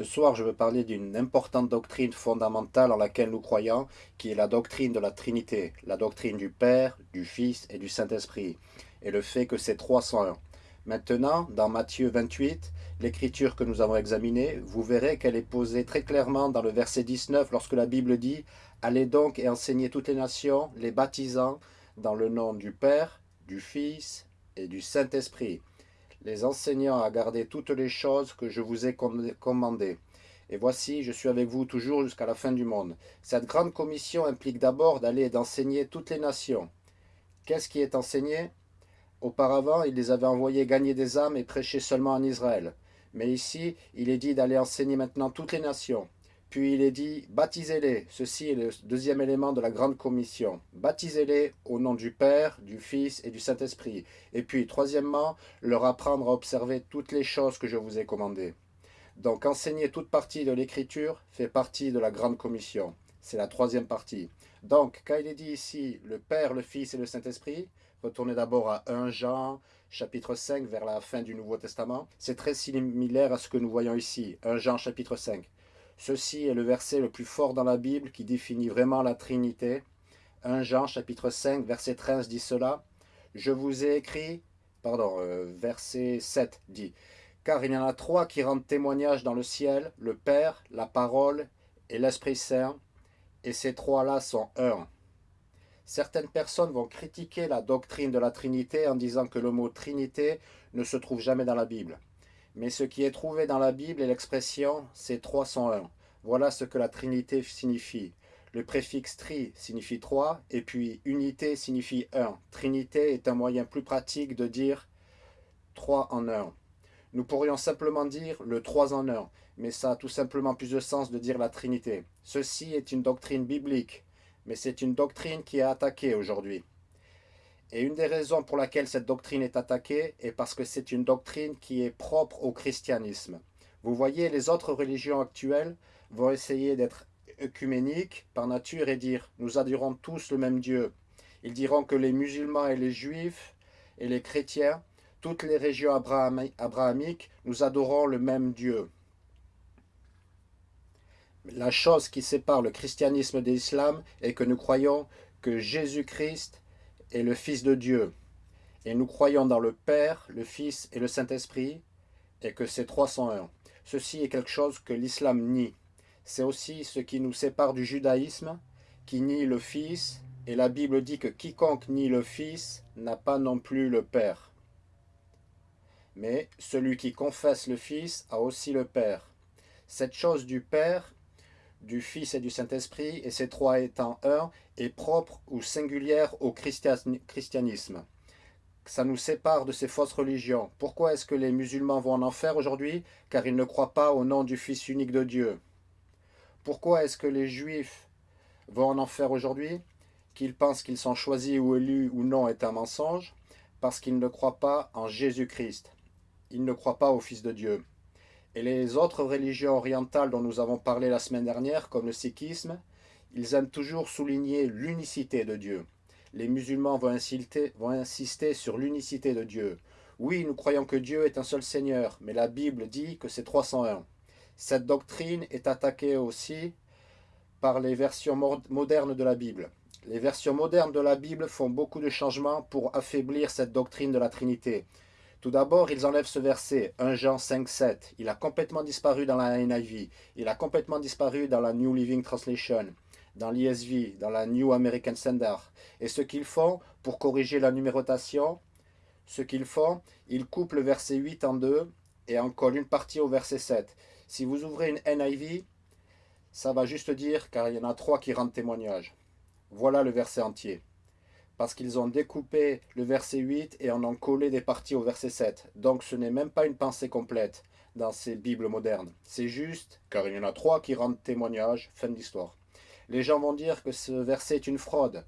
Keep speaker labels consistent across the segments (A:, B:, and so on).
A: Ce soir, je veux parler d'une importante doctrine fondamentale en laquelle nous croyons, qui est la doctrine de la Trinité, la doctrine du Père, du Fils et du Saint-Esprit, et le fait que ces trois sont un. Maintenant, dans Matthieu 28, l'écriture que nous avons examinée, vous verrez qu'elle est posée très clairement dans le verset 19, lorsque la Bible dit « Allez donc et enseignez toutes les nations, les baptisant dans le nom du Père, du Fils et du Saint-Esprit » les enseignants à garder toutes les choses que je vous ai commandées. Et voici, je suis avec vous toujours jusqu'à la fin du monde. Cette grande commission implique d'abord d'aller et d'enseigner toutes les nations. Qu'est-ce qui est enseigné? Auparavant, il les avait envoyés gagner des âmes et prêcher seulement en Israël. Mais ici, il est dit d'aller enseigner maintenant toutes les nations. Puis il est dit, baptisez-les. Ceci est le deuxième élément de la grande commission. Baptisez-les au nom du Père, du Fils et du Saint-Esprit. Et puis, troisièmement, leur apprendre à observer toutes les choses que je vous ai commandées. Donc, enseigner toute partie de l'Écriture fait partie de la grande commission. C'est la troisième partie. Donc, quand il est dit ici, le Père, le Fils et le Saint-Esprit, retournez d'abord à 1 Jean, chapitre 5, vers la fin du Nouveau Testament. C'est très similaire à ce que nous voyons ici, 1 Jean, chapitre 5. Ceci est le verset le plus fort dans la Bible qui définit vraiment la Trinité. 1 Jean chapitre 5 verset 13 dit cela. Je vous ai écrit, pardon, euh, verset 7 dit, car il y en a trois qui rendent témoignage dans le ciel, le Père, la parole et l'Esprit Saint, et ces trois-là sont un. Certaines personnes vont critiquer la doctrine de la Trinité en disant que le mot Trinité ne se trouve jamais dans la Bible. Mais ce qui est trouvé dans la Bible est l'expression « c'est 301 ». Voilà ce que la Trinité signifie. Le préfixe « tri » signifie 3 et puis « unité » signifie 1. Trinité est un moyen plus pratique de dire 3 en 1. Nous pourrions simplement dire le 3 en 1, mais ça a tout simplement plus de sens de dire la Trinité. Ceci est une doctrine biblique, mais c'est une doctrine qui est attaquée aujourd'hui. Et une des raisons pour laquelle cette doctrine est attaquée est parce que c'est une doctrine qui est propre au christianisme. Vous voyez, les autres religions actuelles vont essayer d'être œcuméniques par nature et dire « nous adorons tous le même Dieu ». Ils diront que les musulmans et les juifs et les chrétiens, toutes les régions abrahamiques, nous adorons le même Dieu. La chose qui sépare le christianisme de l'islam est que nous croyons que Jésus-Christ le Fils de Dieu. Et nous croyons dans le Père, le Fils et le Saint-Esprit, et que ces trois sont un. Ceci est quelque chose que l'islam nie. C'est aussi ce qui nous sépare du judaïsme, qui nie le Fils, et la Bible dit que quiconque nie le Fils n'a pas non plus le Père. Mais celui qui confesse le Fils a aussi le Père. Cette chose du Père du Fils et du Saint-Esprit, et ces trois étant un, est propre ou singulière au christianisme. Ça nous sépare de ces fausses religions. Pourquoi est-ce que les musulmans vont en enfer aujourd'hui? Car ils ne croient pas au nom du Fils unique de Dieu. Pourquoi est-ce que les Juifs vont en enfer aujourd'hui? Qu'ils pensent qu'ils sont choisis ou élus ou non est un mensonge Parce qu'ils ne croient pas en Jésus-Christ. Ils ne croient pas au Fils de Dieu. Et les autres religions orientales dont nous avons parlé la semaine dernière, comme le sikhisme, ils aiment toujours souligner l'unicité de Dieu. Les musulmans vont insister, sur l'unicité de Dieu. Oui, nous croyons que Dieu est un seul Seigneur, mais la Bible dit que c'est 301. Cette doctrine est attaquée aussi par les versions modernes de la Bible. Les versions modernes de la Bible font beaucoup de changements pour affaiblir cette doctrine de la Trinité. Tout d'abord, ils enlèvent ce verset, 1 Jean 5, 7. Il a complètement disparu dans la NIV. Il a complètement disparu dans la New Living Translation, dans l'ESV, dans la New American Standard. Et ce qu'ils font, pour corriger la numérotation, ce qu'ils font, ils coupent le verset 8 en deux et en collent une partie au verset 7. Si vous ouvrez une NIV, ça va juste dire, car il y en a trois qui rendent témoignage. Voilà le verset entier parce qu'ils ont découpé le verset 8 et en ont collé des parties au verset 7. Donc ce n'est même pas une pensée complète dans ces Bibles modernes. C'est juste, car il y en a trois qui rendent témoignage, fin d'histoire. Les gens vont dire que ce verset est une fraude,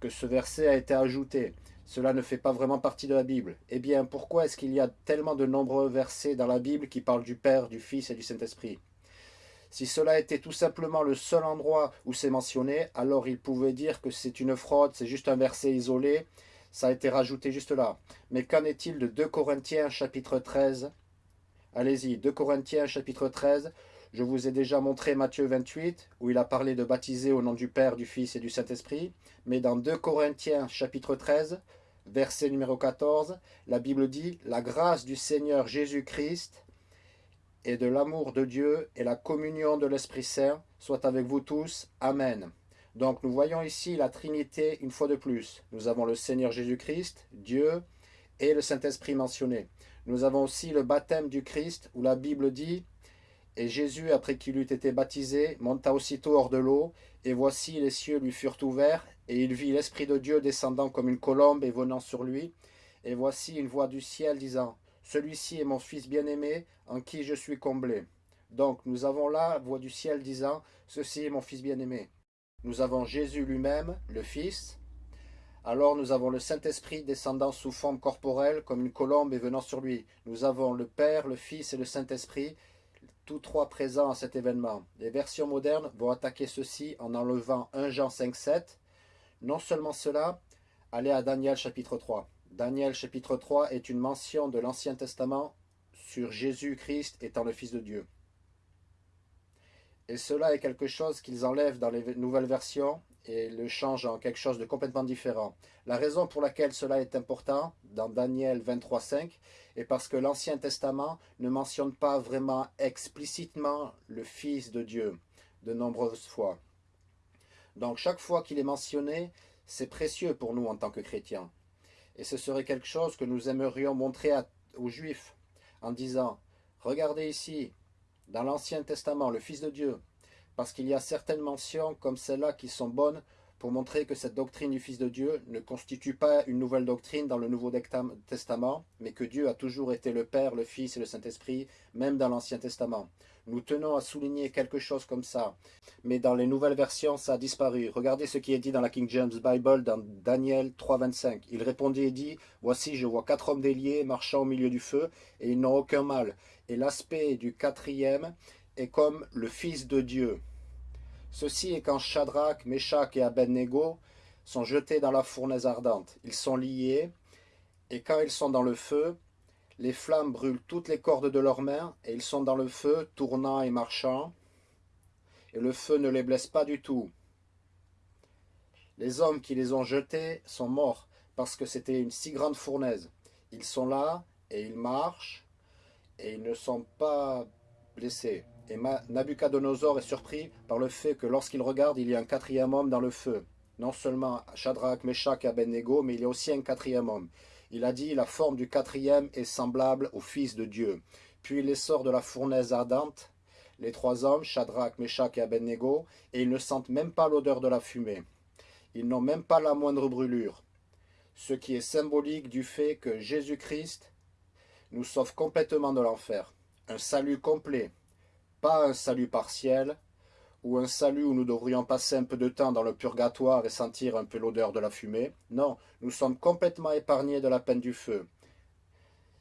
A: que ce verset a été ajouté. Cela ne fait pas vraiment partie de la Bible. Eh bien, pourquoi est-ce qu'il y a tellement de nombreux versets dans la Bible qui parlent du Père, du Fils et du Saint-Esprit? Si cela était tout simplement le seul endroit où c'est mentionné, alors il pouvait dire que c'est une fraude, c'est juste un verset isolé, ça a été rajouté juste là. Mais qu'en est-il de 2 Corinthiens chapitre 13 Allez-y, 2 Corinthiens chapitre 13, Je vous ai déjà montré Matthieu 28, où il a parlé de baptiser au nom du Père, du Fils et du Saint-Esprit. Mais dans 2 Corinthiens chapitre 13, verset numéro 14, la Bible dit « La grâce du Seigneur Jésus-Christ et de l'amour de Dieu et la communion de l'Esprit Saint soit avec vous tous. Amen. » Donc nous voyons ici la Trinité une fois de plus. Nous avons le Seigneur Jésus-Christ, Dieu et le Saint-Esprit mentionné. Nous avons aussi le baptême du Christ où la Bible dit et Jésus, après qu'il eut été baptisé, monta aussitôt hors de l'eau, et voici les cieux lui furent ouverts, et il vit l'Esprit de Dieu descendant comme une colombe et venant sur lui. Et voici une voix du ciel disant, Celui-ci est mon Fils bien-aimé, en qui je suis comblé. Donc nous avons là voix du ciel disant, Ceci est mon Fils bien-aimé. Nous avons Jésus lui-même, le Fils. Alors nous avons le Saint-Esprit descendant sous forme corporelle comme une colombe et venant sur lui. Nous avons le Père, le Fils et le Saint-Esprit tous trois présents à cet événement. Les versions modernes vont attaquer ceci en enlevant 1 Jean 5, 7. Non seulement cela, allez à Daniel chapitre 3. Daniel chapitre 3 est une mention de l'Ancien Testament sur Jésus-Christ étant le Fils de Dieu. Et cela est quelque chose qu'ils enlèvent dans les nouvelles versions et le changent en quelque chose de complètement différent. La raison pour laquelle cela est important dans Daniel 23.5 est parce que l'Ancien Testament ne mentionne pas vraiment explicitement le Fils de Dieu de nombreuses fois. Donc chaque fois qu'il est mentionné, c'est précieux pour nous en tant que chrétiens. Et ce serait quelque chose que nous aimerions montrer aux Juifs en disant « Regardez ici, dans l'Ancien Testament, le Fils de Dieu, parce qu'il y a certaines mentions comme celles-là qui sont bonnes pour montrer que cette doctrine du Fils de Dieu ne constitue pas une nouvelle doctrine dans le Nouveau Testament, mais que Dieu a toujours été le Père, le Fils et le Saint-Esprit, même dans l'Ancien Testament. Nous tenons à souligner quelque chose comme ça, mais dans les nouvelles versions, ça a disparu. Regardez ce qui est dit dans la King James Bible, dans Daniel 3.25. Il répondit et dit, « Voici, je vois quatre hommes déliés marchant au milieu du feu, et ils n'ont aucun mal. Et l'aspect du quatrième est comme le Fils de Dieu. » Ceci est quand Shadrach, Meshach et Abednego sont jetés dans la fournaise ardente. Ils sont liés, et quand ils sont dans le feu, les flammes brûlent toutes les cordes de leurs mains, et ils sont dans le feu, tournant et marchant, et le feu ne les blesse pas du tout. Les hommes qui les ont jetés sont morts, parce que c'était une si grande fournaise. Ils sont là, et ils marchent, et ils ne sont pas blessés. Et Nabucodonosor est surpris par le fait que lorsqu'il regarde, il y a un quatrième homme dans le feu. Non seulement Shadrach, Meshach et Abednego, mais il y a aussi un quatrième homme. Il a dit, la forme du quatrième est semblable au Fils de Dieu. Puis il les sort de la fournaise ardente, les trois hommes, Shadrach, Meshach et Abednego, et ils ne sentent même pas l'odeur de la fumée. Ils n'ont même pas la moindre brûlure. Ce qui est symbolique du fait que Jésus-Christ nous sauve complètement de l'enfer. Un salut complet, pas un salut partiel, ou un salut où nous devrions passer un peu de temps dans le purgatoire et sentir un peu l'odeur de la fumée. Non, nous sommes complètement épargnés de la peine du feu.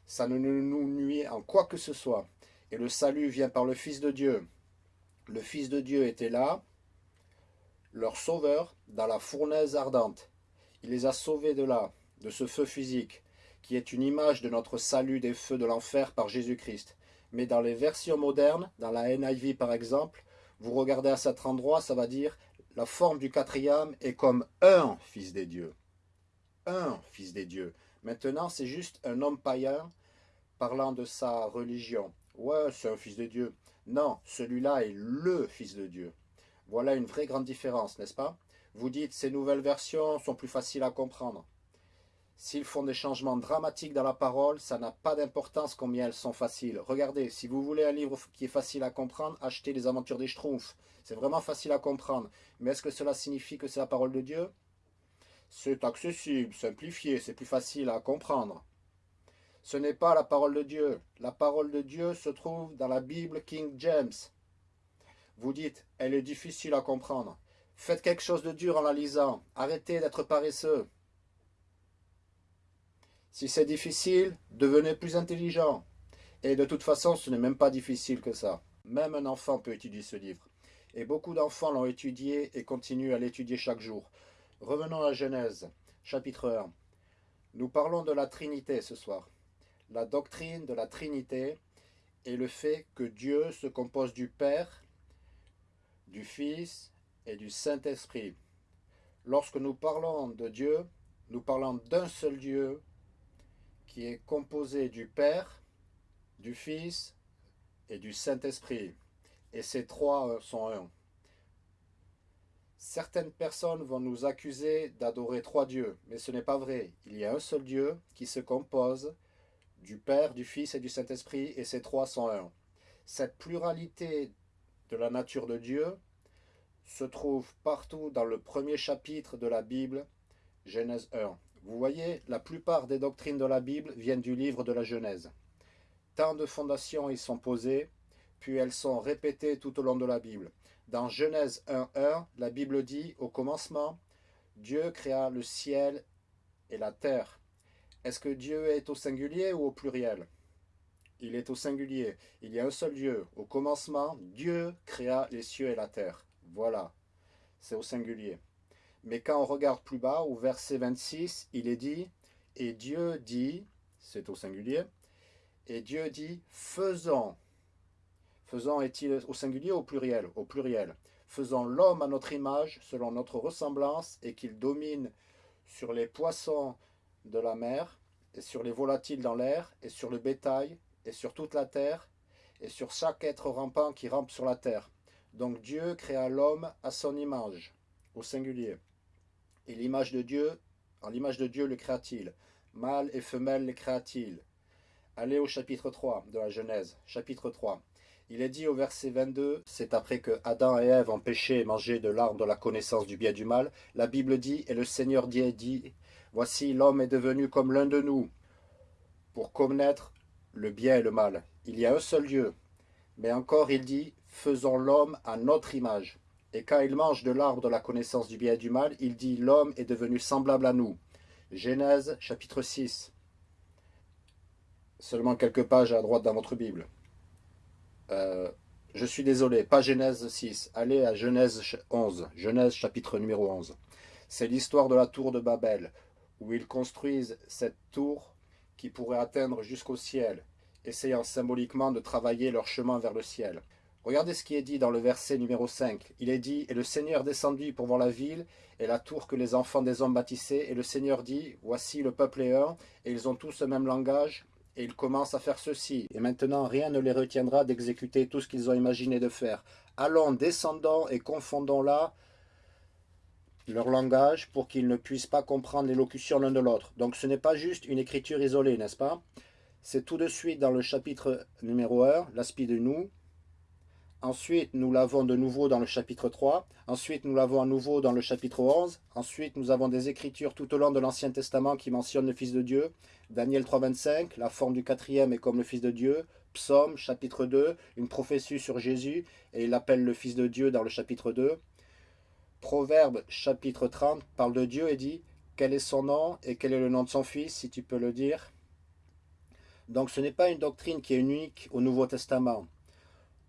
A: Ça ne nous nuit en quoi que ce soit. Et le salut vient par le Fils de Dieu. Le Fils de Dieu était là, leur sauveur, dans la fournaise ardente. Il les a sauvés de là, de ce feu physique, qui est une image de notre salut des feux de l'enfer par Jésus-Christ mais dans les versions modernes, dans la NIV par exemple, vous regardez à cet endroit, ça va dire la forme du quatrième est comme un fils des dieux. Un fils des dieux. Maintenant, c'est juste un homme païen parlant de sa religion. Ouais, c'est un fils de Dieu. Non, celui-là est le fils de Dieu. Voilà une vraie grande différence, n'est-ce pas? Vous dites, ces nouvelles versions sont plus faciles à comprendre. S'ils font des changements dramatiques dans la parole, ça n'a pas d'importance combien elles sont faciles. Regardez, si vous voulez un livre qui est facile à comprendre, achetez les aventures des Schtroumpfs. C'est vraiment facile à comprendre. Mais est-ce que cela signifie que c'est la parole de Dieu? C'est accessible, simplifié, c'est plus facile à comprendre. Ce n'est pas la parole de Dieu. La parole de Dieu se trouve dans la Bible King James. Vous dites, elle est difficile à comprendre. Faites quelque chose de dur en la lisant. Arrêtez d'être paresseux. Si c'est difficile, devenez plus intelligent. Et de toute façon, ce n'est même pas difficile que ça. Même un enfant peut étudier ce livre. Et beaucoup d'enfants l'ont étudié et continuent à l'étudier chaque jour. Revenons à Genèse, chapitre 1. Nous parlons de la Trinité ce soir. La doctrine de la Trinité est le fait que Dieu se compose du Père, du Fils et du Saint-Esprit. Lorsque nous parlons de Dieu, nous parlons d'un seul Dieu qui est composé du Père, du Fils et du Saint-Esprit. Et ces trois sont un. Certaines personnes vont nous accuser d'adorer trois dieux, mais ce n'est pas vrai. Il y a un seul Dieu qui se compose du Père, du Fils et du Saint-Esprit, et ces trois sont un. Cette pluralité de la nature de Dieu se trouve partout dans le premier chapitre de la Bible, Genèse 1. Vous voyez, la plupart des doctrines de la Bible viennent du livre de la Genèse. Tant de fondations y sont posées, puis elles sont répétées tout au long de la Bible. Dans Genèse 1.1, la Bible dit, au commencement, Dieu créa le ciel et la terre. Est-ce que Dieu est au singulier ou au pluriel? Il est au singulier. Il y a un seul Dieu. Au commencement, Dieu créa les cieux et la terre. Voilà, c'est au singulier. Mais quand on regarde plus bas, au verset 26, il est dit, et Dieu dit, c'est au singulier, et Dieu dit, faisons. Faisons est-il au singulier ou au pluriel? Au pluriel. Faisons l'homme à notre image, selon notre ressemblance, et qu'il domine sur les poissons de la mer, et sur les volatiles dans l'air, et sur le bétail, et sur toute la terre, et sur chaque être rampant qui rampe sur la terre. Donc Dieu créa l'homme à son image, au singulier. Et l'image de Dieu, en l'image de Dieu le créa-t-il? Mâle et femelle les créa-t-il? Allez au chapitre 3 de la Genèse, chapitre 3. Il est dit au verset 22, c'est après que Adam et Ève ont péché et mangé de l'arbre de la connaissance du bien et du mal, la Bible dit, et le Seigneur dit, dit Voici l'homme est devenu comme l'un de nous, pour connaître le bien et le mal. Il y a un seul Dieu. Mais encore il dit, faisons l'homme à notre image. Et quand il mange de l'arbre de la connaissance du bien et du mal, il dit, l'homme est devenu semblable à nous. Genèse chapitre 6. Seulement quelques pages à droite dans votre Bible. Euh, je suis désolé, pas Genèse 6. Allez à Genèse 11. Genèse chapitre numéro 11. C'est l'histoire de la tour de Babel, où ils construisent cette tour qui pourrait atteindre jusqu'au ciel, essayant symboliquement de travailler leur chemin vers le ciel. Regardez ce qui est dit dans le verset numéro 5. Il est dit, « Et le Seigneur descendit pour voir la ville et la tour que les enfants des hommes bâtissaient. Et le Seigneur dit, Voici le peuple est un, et ils ont tous le même langage, et ils commencent à faire ceci. Et maintenant, rien ne les retiendra d'exécuter tout ce qu'ils ont imaginé de faire. Allons, descendons et confondons là leur langage pour qu'ils ne puissent pas comprendre l'élocution l'un de l'autre. Donc ce n'est pas juste une écriture isolée, n'est-ce pas? C'est tout de suite dans le chapitre numéro 1, l'aspect de nous, Ensuite, nous l'avons de nouveau dans le chapitre 3. Ensuite, nous l'avons à nouveau dans le chapitre 11. Ensuite, nous avons des écritures tout au long de l'Ancien Testament qui mentionnent le Fils de Dieu. Daniel 3.25, la forme du quatrième est comme le Fils de Dieu. Psaume, chapitre 2, une prophétie sur Jésus, et il l'appelle le Fils de Dieu dans le chapitre 2. Proverbe, chapitre 30, parle de Dieu et dit « Quel est son nom et quel est le nom de son Fils, si tu peux le dire ?» Donc ce n'est pas une doctrine qui est unique au Nouveau Testament.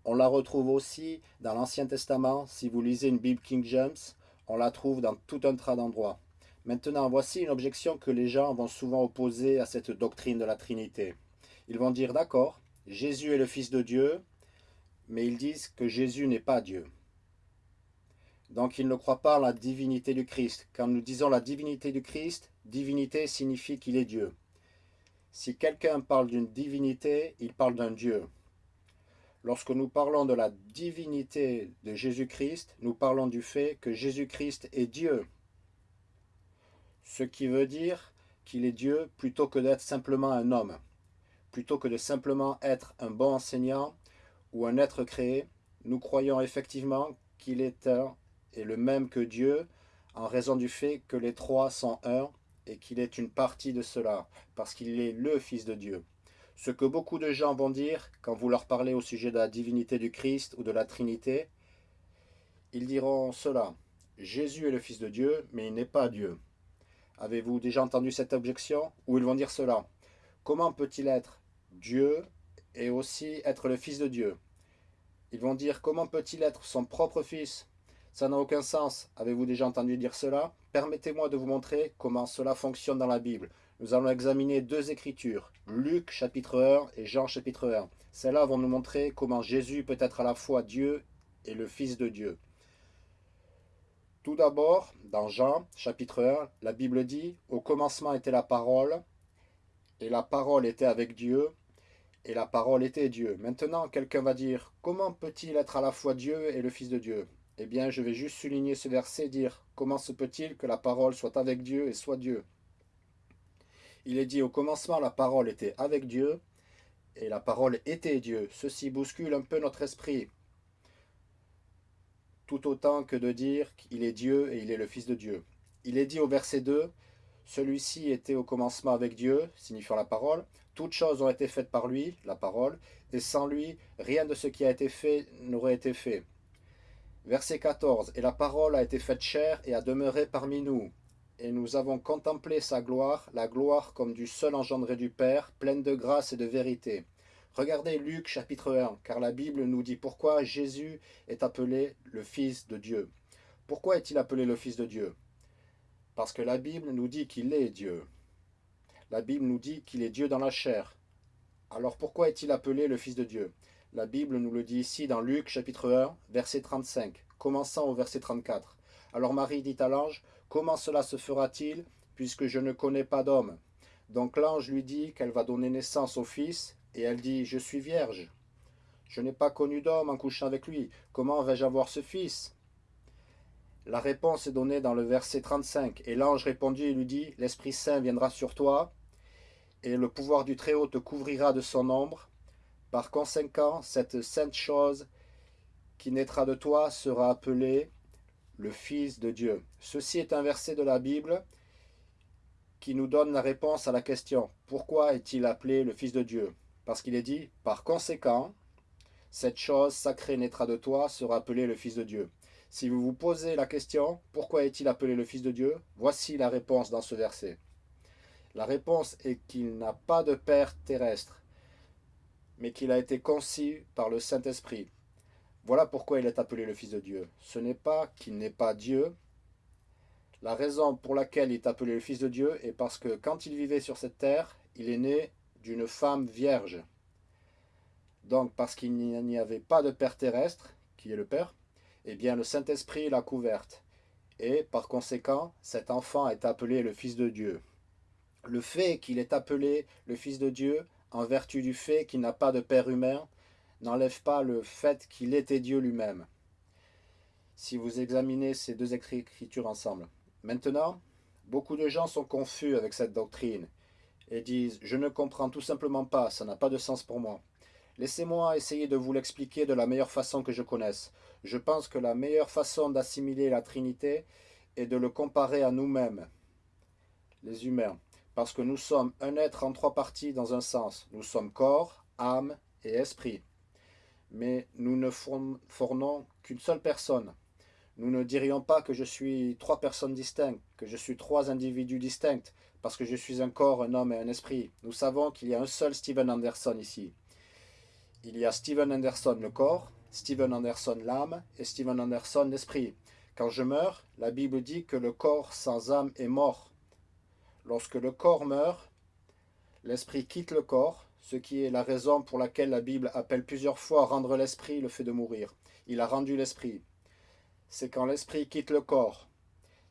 A: On la retrouve aussi dans l'Ancien Testament. Si vous lisez une Bible King James, on la trouve dans tout un tas d'endroits. Maintenant, voici une objection que les gens vont souvent opposer à cette doctrine de la Trinité. Ils vont dire, d'accord, Jésus est le Fils de Dieu, mais ils disent que Jésus n'est pas Dieu. Donc ils ne croient pas en la divinité du Christ. Quand nous disons la divinité du Christ, divinité signifie qu'il est Dieu. Si quelqu'un parle d'une divinité, il parle d'un Dieu. Lorsque nous parlons de la divinité de Jésus-Christ, nous parlons du fait que Jésus-Christ est Dieu. Ce qui veut dire qu'il est Dieu plutôt que d'être simplement un homme. Plutôt que de simplement être un bon enseignant ou un être créé, nous croyons effectivement qu'il est un et le même que Dieu en raison du fait que les trois sont un et qu'il est une partie de cela, parce qu'il est le Fils de Dieu. Ce que beaucoup de gens vont dire quand vous leur parlez au sujet de la divinité du Christ ou de la Trinité, ils diront cela. Jésus est le Fils de Dieu, mais il n'est pas Dieu. Avez-vous déjà entendu cette objection Ou ils vont dire cela? Comment peut-il être Dieu et aussi être le Fils de Dieu? Ils vont dire comment peut-il être son propre Fils? Ça n'a aucun sens. Avez-vous déjà entendu dire cela? Permettez-moi de vous montrer comment cela fonctionne dans la Bible. Nous allons examiner deux écritures, Luc chapitre 1 et Jean chapitre 1. Celles-là vont nous montrer comment Jésus peut être à la fois Dieu et le Fils de Dieu. Tout d'abord, dans Jean chapitre 1, la Bible dit « Au commencement était la parole, et la parole était avec Dieu, et la parole était Dieu. » Maintenant, quelqu'un va dire « Comment peut-il être à la fois Dieu et le Fils de Dieu ?» Eh bien, je vais juste souligner ce verset et dire « Comment se peut-il que la parole soit avec Dieu et soit Dieu ?» Il est dit au commencement la parole était avec Dieu et la parole était Dieu. Ceci bouscule un peu notre esprit. Tout autant que de dire qu'il est Dieu et il est le Fils de Dieu. Il est dit au verset 2, celui-ci était au commencement avec Dieu, signifiant la parole. Toutes choses ont été faites par lui, la parole, et sans lui, rien de ce qui a été fait n'aurait été fait. Verset 14, et la parole a été faite chair et a demeuré parmi nous et nous avons contemplé sa gloire, la gloire comme du seul engendré du Père, pleine de grâce et de vérité. Regardez Luc chapitre 1, car la Bible nous dit pourquoi Jésus est appelé le Fils de Dieu. Pourquoi est-il appelé le Fils de Dieu? Parce que la Bible nous dit qu'il est Dieu. La Bible nous dit qu'il est Dieu dans la chair. Alors pourquoi est-il appelé le Fils de Dieu? La Bible nous le dit ici dans Luc chapitre 1, verset 35, commençant au verset 34. Alors Marie dit à l'ange, Comment cela se fera-t-il, puisque je ne connais pas d'homme? Donc l'ange lui dit qu'elle va donner naissance au fils, et elle dit, je suis vierge. Je n'ai pas connu d'homme en couchant avec lui. Comment vais-je avoir ce fils? La réponse est donnée dans le verset 35. Et l'ange répondit et lui dit, L'Esprit Saint viendra sur toi, et le pouvoir du Très-Haut te couvrira de son ombre. Par conséquent, cette sainte chose qui naîtra de toi sera appelée le Fils de Dieu. Ceci est un verset de la Bible qui nous donne la réponse à la question « Pourquoi est-il appelé le Fils de Dieu ?» Parce qu'il est dit « Par conséquent, cette chose sacrée naîtra de toi, sera appelée le Fils de Dieu. » Si vous vous posez la question « Pourquoi est-il appelé le Fils de Dieu ?» Voici la réponse dans ce verset. La réponse est qu'il n'a pas de Père terrestre, mais qu'il a été conçu par le Saint-Esprit. Voilà pourquoi il est appelé le Fils de Dieu. Ce n'est pas qu'il n'est pas Dieu. La raison pour laquelle il est appelé le Fils de Dieu est parce que quand il vivait sur cette terre, il est né d'une femme vierge. Donc parce qu'il n'y avait pas de Père terrestre, qui est le Père, eh bien le Saint-Esprit l'a couverte. Et par conséquent, cet enfant est appelé le Fils de Dieu. Le fait qu'il est appelé le Fils de Dieu, en vertu du fait qu'il n'a pas de Père humain, n'enlève pas le fait qu'il était Dieu lui-même. Si vous examinez ces deux écritures ensemble. Maintenant, beaucoup de gens sont confus avec cette doctrine et disent « Je ne comprends tout simplement pas, ça n'a pas de sens pour moi. » Laissez-moi essayer de vous l'expliquer de la meilleure façon que je connaisse. Je pense que la meilleure façon d'assimiler la Trinité est de le comparer à nous-mêmes, les humains, parce que nous sommes un être en trois parties dans un sens. Nous sommes corps, âme et esprit mais nous ne fournons qu'une seule personne. Nous ne dirions pas que je suis trois personnes distinctes, que je suis trois individus distincts, parce que je suis un corps, un homme et un esprit. Nous savons qu'il y a un seul Steven Anderson ici. Il y a Steven Anderson le corps, Steven Anderson l'âme et Steven Anderson l'esprit. Quand je meurs, la Bible dit que le corps sans âme est mort. Lorsque le corps meurt, l'esprit quitte le corps, ce qui est la raison pour laquelle la Bible appelle plusieurs fois rendre l'esprit le fait de mourir. Il a rendu l'esprit. C'est quand l'esprit quitte le corps.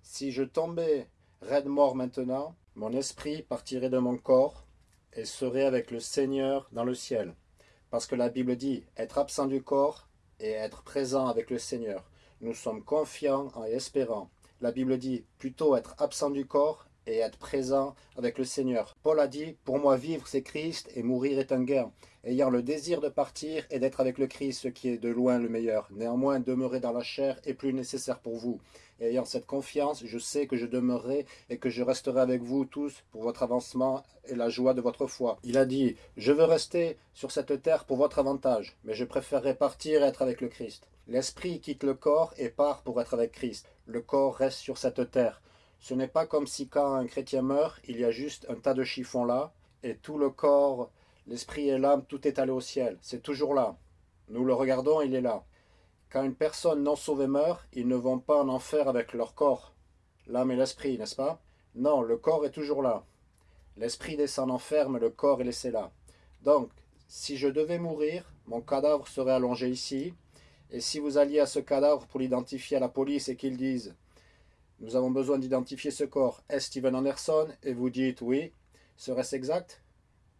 A: Si je tombais raide mort maintenant, mon esprit partirait de mon corps et serait avec le Seigneur dans le ciel. Parce que la Bible dit être absent du corps et être présent avec le Seigneur. Nous sommes confiants et espérants. La Bible dit plutôt être absent du corps et être présent avec le Seigneur. Paul a dit, pour moi vivre c'est Christ et mourir est un gain. Ayant le désir de partir et d'être avec le Christ, ce qui est de loin le meilleur. Néanmoins, demeurer dans la chair est plus nécessaire pour vous. Et ayant cette confiance, je sais que je demeurerai et que je resterai avec vous tous pour votre avancement et la joie de votre foi. Il a dit, je veux rester sur cette terre pour votre avantage, mais je préférerais partir et être avec le Christ. L'esprit quitte le corps et part pour être avec Christ. Le corps reste sur cette terre. Ce n'est pas comme si quand un chrétien meurt, il y a juste un tas de chiffons là, et tout le corps, l'esprit et l'âme, tout est allé au ciel. C'est toujours là. Nous le regardons, il est là. Quand une personne non sauvée meurt, ils ne vont pas en enfer avec leur corps, l'âme et l'esprit, n'est-ce pas? Non, le corps est toujours là. L'esprit descend en enfer, mais le corps est laissé là. Donc, si je devais mourir, mon cadavre serait allongé ici. Et si vous alliez à ce cadavre pour l'identifier à la police et qu'ils disent « Nous avons besoin d'identifier ce corps, est-ce Steven Anderson ?» et vous dites « Oui », serait-ce exact?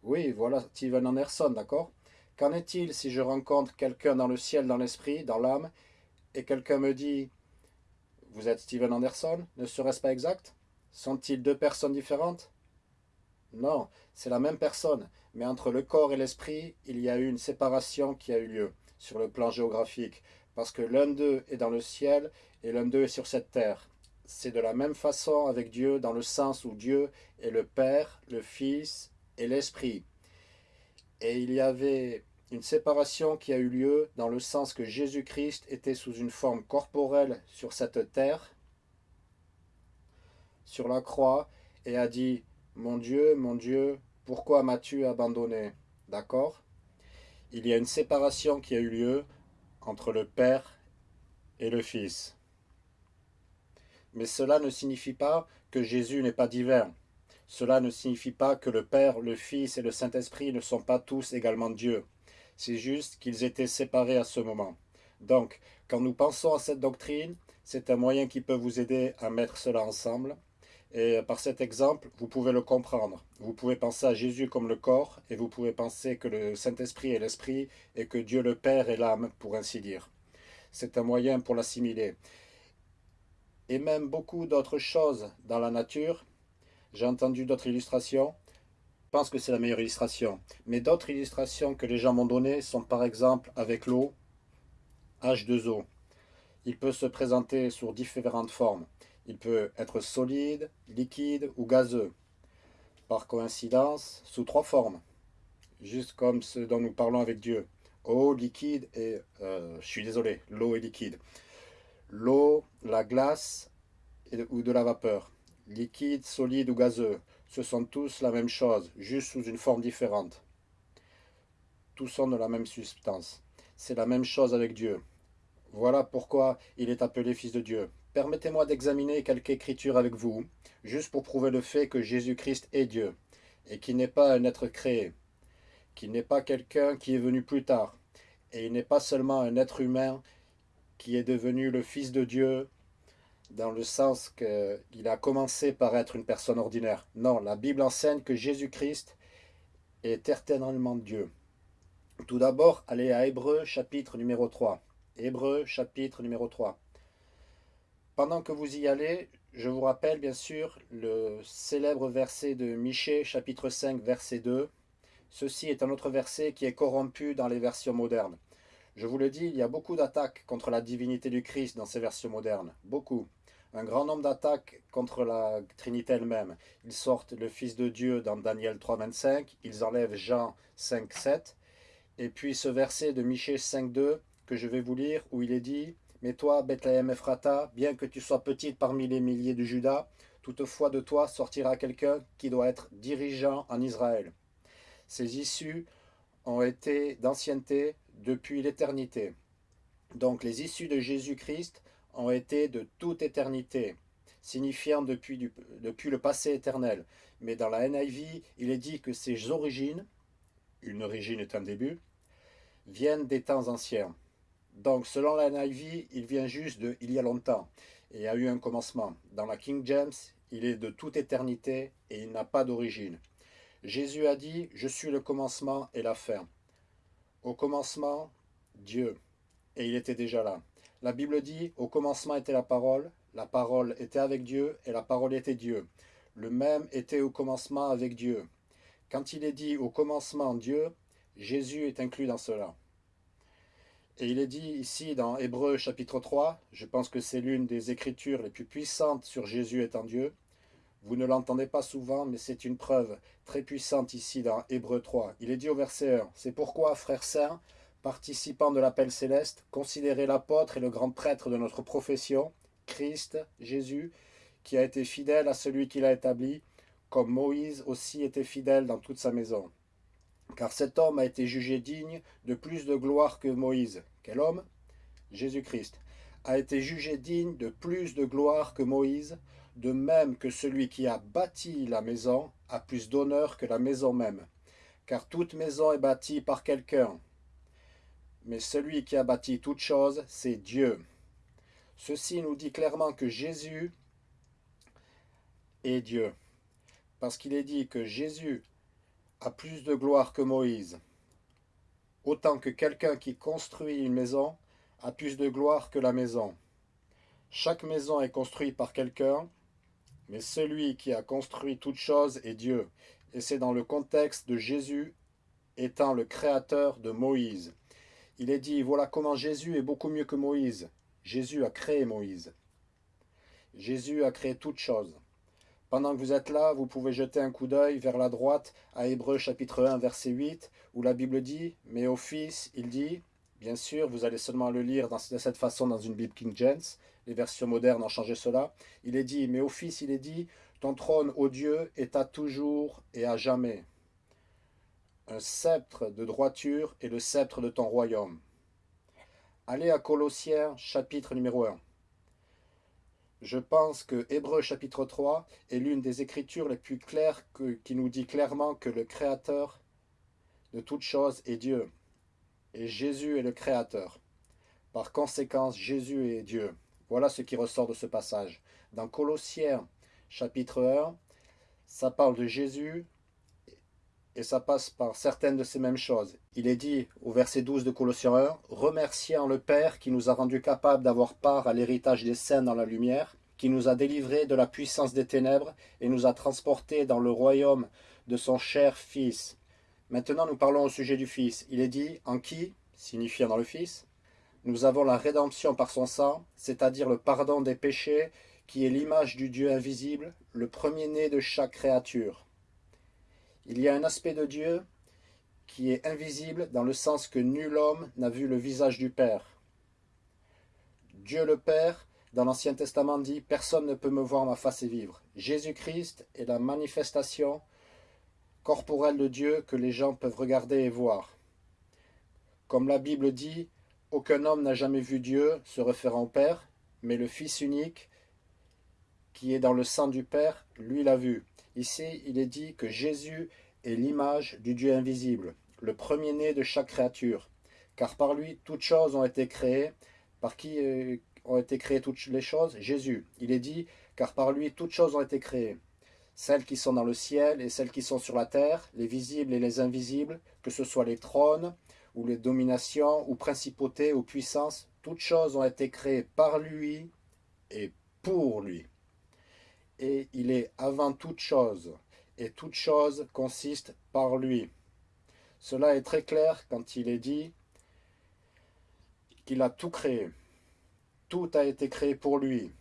A: Oui, voilà Steven Anderson, d'accord? Qu'en est-il si je rencontre quelqu'un dans le ciel, dans l'esprit, dans l'âme, et quelqu'un me dit « Vous êtes Steven Anderson » Ne serait-ce pas exact? Sont-ils deux personnes différentes? Non, c'est la même personne, mais entre le corps et l'esprit, il y a eu une séparation qui a eu lieu sur le plan géographique, parce que l'un d'eux est dans le ciel et l'un d'eux est sur cette terre. C'est de la même façon avec Dieu, dans le sens où Dieu est le Père, le Fils et l'Esprit. Et il y avait une séparation qui a eu lieu dans le sens que Jésus-Christ était sous une forme corporelle sur cette terre, sur la croix, et a dit « Mon Dieu, mon Dieu, pourquoi m'as-tu abandonné ?» D'accord? Il y a une séparation qui a eu lieu entre le Père et le Fils. Mais cela ne signifie pas que Jésus n'est pas divin. Cela ne signifie pas que le Père, le Fils et le Saint-Esprit ne sont pas tous également Dieu. C'est juste qu'ils étaient séparés à ce moment. Donc, quand nous pensons à cette doctrine, c'est un moyen qui peut vous aider à mettre cela ensemble. Et par cet exemple, vous pouvez le comprendre. Vous pouvez penser à Jésus comme le corps, et vous pouvez penser que le Saint-Esprit est l'Esprit, et que Dieu le Père est l'âme, pour ainsi dire. C'est un moyen pour l'assimiler. Et même beaucoup d'autres choses dans la nature, j'ai entendu d'autres illustrations. Je pense que c'est la meilleure illustration. Mais d'autres illustrations que les gens m'ont données sont par exemple avec l'eau, H2O. Il peut se présenter sous différentes formes. Il peut être solide, liquide ou gazeux. Par coïncidence, sous trois formes. Juste comme ce dont nous parlons avec Dieu. Eau, liquide et... Euh, je suis désolé, l'eau est liquide. L'eau, la glace ou de la vapeur liquide, solide ou gazeux, ce sont tous la même chose, juste sous une forme différente. Tous sont de la même substance. C'est la même chose avec Dieu. Voilà pourquoi il est appelé Fils de Dieu. Permettez-moi d'examiner quelques écritures avec vous, juste pour prouver le fait que Jésus-Christ est Dieu, et qu'il n'est pas un être créé, qu'il n'est pas quelqu'un qui est venu plus tard, et il n'est pas seulement un être humain qui est devenu le Fils de Dieu dans le sens qu'il a commencé par être une personne ordinaire. Non, la Bible enseigne que Jésus-Christ est éternellement Dieu. Tout d'abord, allez à Hébreu chapitre numéro 3. Hébreu chapitre numéro 3. Pendant que vous y allez, je vous rappelle bien sûr le célèbre verset de Michée chapitre 5 verset 2. Ceci est un autre verset qui est corrompu dans les versions modernes. Je vous le dis, il y a beaucoup d'attaques contre la divinité du Christ dans ces versions modernes. Beaucoup. Un grand nombre d'attaques contre la Trinité elle-même. Ils sortent le Fils de Dieu dans Daniel 3, 25. Ils enlèvent Jean 5, 7. Et puis ce verset de Michée 5, 2 que je vais vous lire, où il est dit « Mais toi, Bethléem Ephrata, bien que tu sois petite parmi les milliers de Judas, toutefois de toi sortira quelqu'un qui doit être dirigeant en Israël. Ces issues ont été d'ancienneté depuis l'éternité. Donc les issues de Jésus-Christ ont été de toute éternité, signifiant depuis, depuis le passé éternel. Mais dans la NIV, il est dit que ses origines, une origine est un début, viennent des temps anciens. Donc selon la NIV, il vient juste de il y a longtemps et a eu un commencement. Dans la King James, il est de toute éternité et il n'a pas d'origine. Jésus a dit, je suis le commencement et la fin. Au commencement, Dieu. Et il était déjà là. La Bible dit, au commencement était la parole, la parole était avec Dieu, et la parole était Dieu. Le même était au commencement avec Dieu. Quand il est dit au commencement Dieu, Jésus est inclus dans cela. Et il est dit ici dans Hébreu chapitre 3, je pense que c'est l'une des écritures les plus puissantes sur Jésus étant Dieu, vous ne l'entendez pas souvent, mais c'est une preuve très puissante ici dans Hébreu 3. Il est dit au verset 1, « C'est pourquoi, frères saints, participants de l'appel céleste, considérez l'apôtre et le grand prêtre de notre profession, Christ, Jésus, qui a été fidèle à celui qui l'a établi, comme Moïse aussi était fidèle dans toute sa maison. Car cet homme a été jugé digne de plus de gloire que Moïse. Quel homme? Jésus-Christ. A été jugé digne de plus de gloire que Moïse, de même que celui qui a bâti la maison a plus d'honneur que la maison même. Car toute maison est bâtie par quelqu'un. Mais celui qui a bâti toute chose, c'est Dieu. Ceci nous dit clairement que Jésus est Dieu. Parce qu'il est dit que Jésus a plus de gloire que Moïse. Autant que quelqu'un qui construit une maison a plus de gloire que la maison. Chaque maison est construite par quelqu'un, mais celui qui a construit toute chose est Dieu. Et c'est dans le contexte de Jésus étant le créateur de Moïse. Il est dit, voilà comment Jésus est beaucoup mieux que Moïse. Jésus a créé Moïse. Jésus a créé toute chose. Pendant que vous êtes là, vous pouvez jeter un coup d'œil vers la droite à Hébreu chapitre 1 verset 8 où la Bible dit « Mais au Fils, il dit, bien sûr, vous allez seulement le lire de cette façon dans une Bible King James, les versions modernes ont changé cela, il est dit « Mais au Fils, il est dit, ton trône, ô Dieu, est à toujours et à jamais. Un sceptre de droiture est le sceptre de ton royaume. » Allez à Colossiens chapitre numéro 1. Je pense que Hébreu chapitre 3 est l'une des écritures les plus claires qui nous dit clairement que le Créateur de toutes choses est Dieu. Et Jésus est le Créateur. Par conséquent, Jésus est Dieu. Voilà ce qui ressort de ce passage. Dans Colossiens chapitre 1, ça parle de Jésus et ça passe par certaines de ces mêmes choses. Il est dit au verset 12 de Colossiens 1, « Remerciant le Père qui nous a rendus capables d'avoir part à l'héritage des saints dans la lumière, qui nous a délivrés de la puissance des ténèbres et nous a transportés dans le royaume de son cher Fils. » Maintenant nous parlons au sujet du Fils. Il est dit « En qui ?» signifiant dans le Fils. Nous avons la rédemption par son sang, c'est-à-dire le pardon des péchés, qui est l'image du Dieu invisible, le premier-né de chaque créature. Il y a un aspect de Dieu qui est invisible dans le sens que nul homme n'a vu le visage du Père. Dieu le Père, dans l'Ancien Testament dit « Personne ne peut me voir ma face et vivre ». Jésus-Christ est la manifestation corporelle de Dieu que les gens peuvent regarder et voir. Comme la Bible dit « Aucun homme n'a jamais vu Dieu se référant au Père, mais le Fils unique qui est dans le sang du Père, lui l'a vu ». Ici, il est dit que Jésus est l'image du Dieu invisible, le premier-né de chaque créature. Car par lui, toutes choses ont été créées. Par qui euh, ont été créées toutes les choses? Jésus. Il est dit, car par lui, toutes choses ont été créées. Celles qui sont dans le ciel et celles qui sont sur la terre, les visibles et les invisibles, que ce soit les trônes, ou les dominations, ou principautés, ou puissances, toutes choses ont été créées par lui et pour lui et il est avant toute chose, et toute chose consiste par lui. Cela est très clair quand il est dit qu'il a tout créé. Tout a été créé pour lui.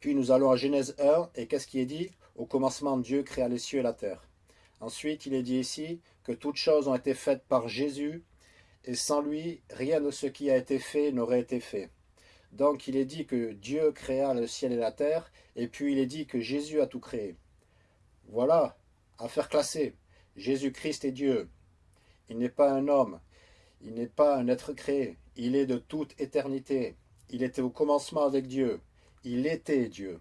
A: Puis nous allons à Genèse 1, et qu'est-ce qui est dit? Au commencement, Dieu créa les cieux et la terre. Ensuite, il est dit ici que toutes choses ont été faites par Jésus, et sans lui, rien de ce qui a été fait n'aurait été fait. Donc il est dit que Dieu créa le ciel et la terre, et puis il est dit que Jésus a tout créé. Voilà, affaire classée. Jésus-Christ est Dieu. Il n'est pas un homme, il n'est pas un être créé, il est de toute éternité. Il était au commencement avec Dieu, il était Dieu.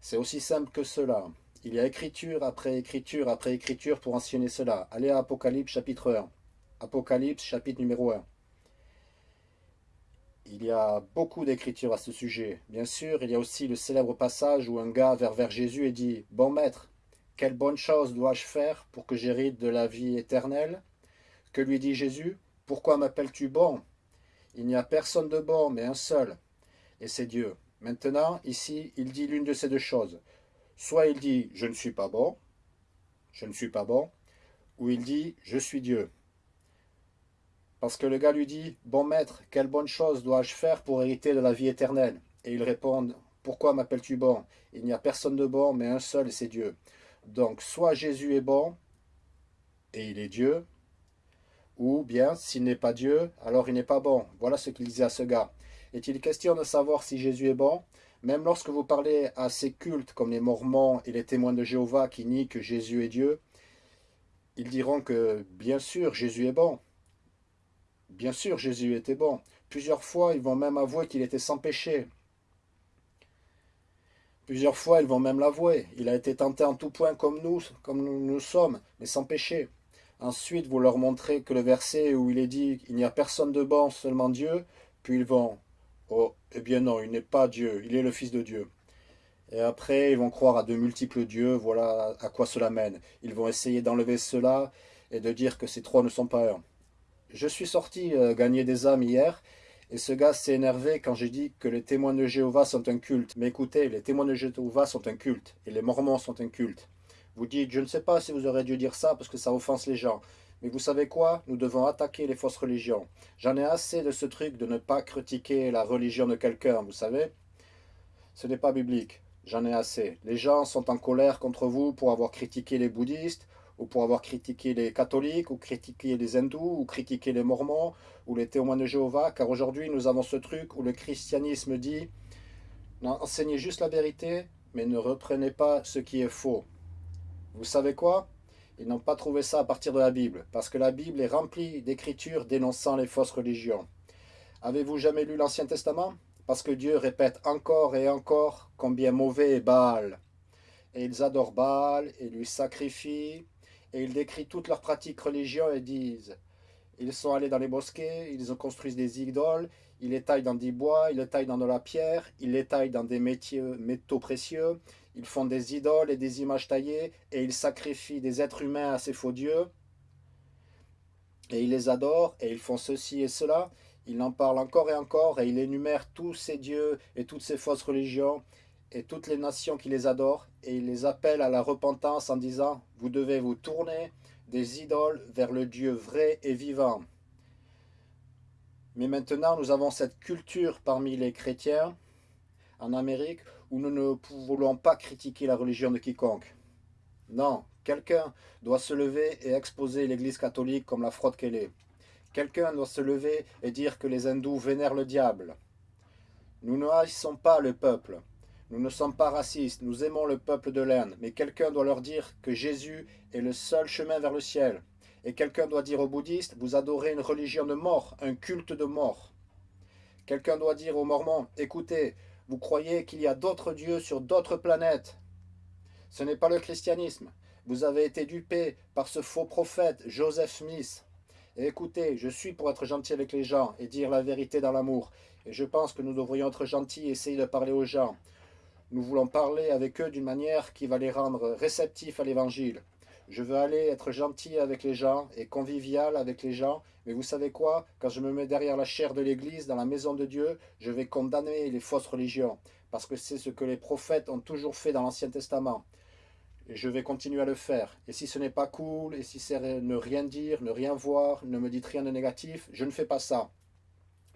A: C'est aussi simple que cela. Il y a écriture après écriture après écriture pour enseigner cela. Allez à Apocalypse chapitre 1. Apocalypse chapitre numéro 1. Il y a beaucoup d'écritures à ce sujet. Bien sûr, il y a aussi le célèbre passage où un gars vers, vers Jésus et dit « Bon maître, quelle bonne chose dois-je faire pour que j'hérite de la vie éternelle ?» Que lui dit Jésus « Pourquoi m'appelles-tu bon? Il n'y a personne de bon, mais un seul, et c'est Dieu. » Maintenant, ici, il dit l'une de ces deux choses. Soit il dit « Je ne suis pas bon »,« Je ne suis pas bon », ou il dit « Je suis Dieu ». Parce que le gars lui dit « Bon maître, quelle bonne chose dois-je faire pour hériter de la vie éternelle ?» Et il répond « Pourquoi m'appelles-tu bon? Il n'y a personne de bon, mais un seul, et c'est Dieu. » Donc, soit Jésus est bon, et il est Dieu, ou bien, s'il n'est pas Dieu, alors il n'est pas bon. Voilà ce qu'il disait à ce gars. Est-il question de savoir si Jésus est bon? Même lorsque vous parlez à ces cultes comme les Mormons et les témoins de Jéhovah qui nient que Jésus est Dieu, ils diront que, bien sûr, Jésus est bon. Bien sûr, Jésus était bon. Plusieurs fois, ils vont même avouer qu'il était sans péché. Plusieurs fois, ils vont même l'avouer. Il a été tenté en tout point comme nous, comme nous, sommes, mais sans péché. Ensuite, vous leur montrez que le verset où il est dit « Il n'y a personne de bon, seulement Dieu », puis ils vont « Oh, eh bien non, il n'est pas Dieu, il est le Fils de Dieu ». Et après, ils vont croire à de multiples dieux, voilà à quoi cela mène. Ils vont essayer d'enlever cela et de dire que ces trois ne sont pas un. Je suis sorti euh, gagner des âmes hier, et ce gars s'est énervé quand j'ai dit que les témoins de Jéhovah sont un culte. Mais écoutez, les témoins de Jéhovah sont un culte, et les mormons sont un culte. Vous dites, je ne sais pas si vous aurez dû dire ça parce que ça offense les gens. Mais vous savez quoi? Nous devons attaquer les fausses religions. J'en ai assez de ce truc de ne pas critiquer la religion de quelqu'un, vous savez? Ce n'est pas biblique. J'en ai assez. Les gens sont en colère contre vous pour avoir critiqué les bouddhistes, ou pour avoir critiqué les catholiques, ou critiqué les hindous, ou critiqué les mormons, ou les témoins de Jéhovah, car aujourd'hui nous avons ce truc où le christianisme dit « Enseignez juste la vérité, mais ne reprenez pas ce qui est faux ». Vous savez quoi? Ils n'ont pas trouvé ça à partir de la Bible, parce que la Bible est remplie d'écritures dénonçant les fausses religions. Avez-vous jamais lu l'Ancien Testament? Parce que Dieu répète encore et encore combien mauvais est Baal. Et ils adorent Baal et lui sacrifient, et ils décrivent toutes leurs pratiques religieuses et disent ils sont allés dans les bosquets, ils ont construit des idoles, ils les taillent dans des bois, ils les taillent dans de la pierre, ils les taillent dans des métaux précieux, ils font des idoles et des images taillées, et ils sacrifient des êtres humains à ces faux dieux, et ils les adorent, et ils font ceci et cela, ils en parlent encore et encore, et ils énumèrent tous ces dieux et toutes ces fausses religions, et toutes les nations qui les adorent, et les appellent à la repentance en disant « Vous devez vous tourner des idoles vers le Dieu vrai et vivant. » Mais maintenant, nous avons cette culture parmi les chrétiens en Amérique où nous ne voulons pas critiquer la religion de quiconque. Non, quelqu'un doit se lever et exposer l'Église catholique comme la fraude qu'elle est. Quelqu'un doit se lever et dire que les hindous vénèrent le diable. Nous ne haïssons pas le peuple. Nous ne sommes pas racistes, nous aimons le peuple de l'Inde, mais quelqu'un doit leur dire que Jésus est le seul chemin vers le ciel. Et quelqu'un doit dire aux bouddhistes, vous adorez une religion de mort, un culte de mort. Quelqu'un doit dire aux mormons, écoutez, vous croyez qu'il y a d'autres dieux sur d'autres planètes. Ce n'est pas le christianisme. Vous avez été dupé par ce faux prophète, Joseph Smith. Écoutez, je suis pour être gentil avec les gens et dire la vérité dans l'amour. Et je pense que nous devrions être gentils et essayer de parler aux gens. Nous voulons parler avec eux d'une manière qui va les rendre réceptifs à l'évangile. Je veux aller être gentil avec les gens et convivial avec les gens, mais vous savez quoi? Quand je me mets derrière la chair de l'église, dans la maison de Dieu, je vais condamner les fausses religions, parce que c'est ce que les prophètes ont toujours fait dans l'Ancien Testament. Et je vais continuer à le faire. Et si ce n'est pas cool, et si c'est ne rien dire, ne rien voir, ne me dites rien de négatif, je ne fais pas ça.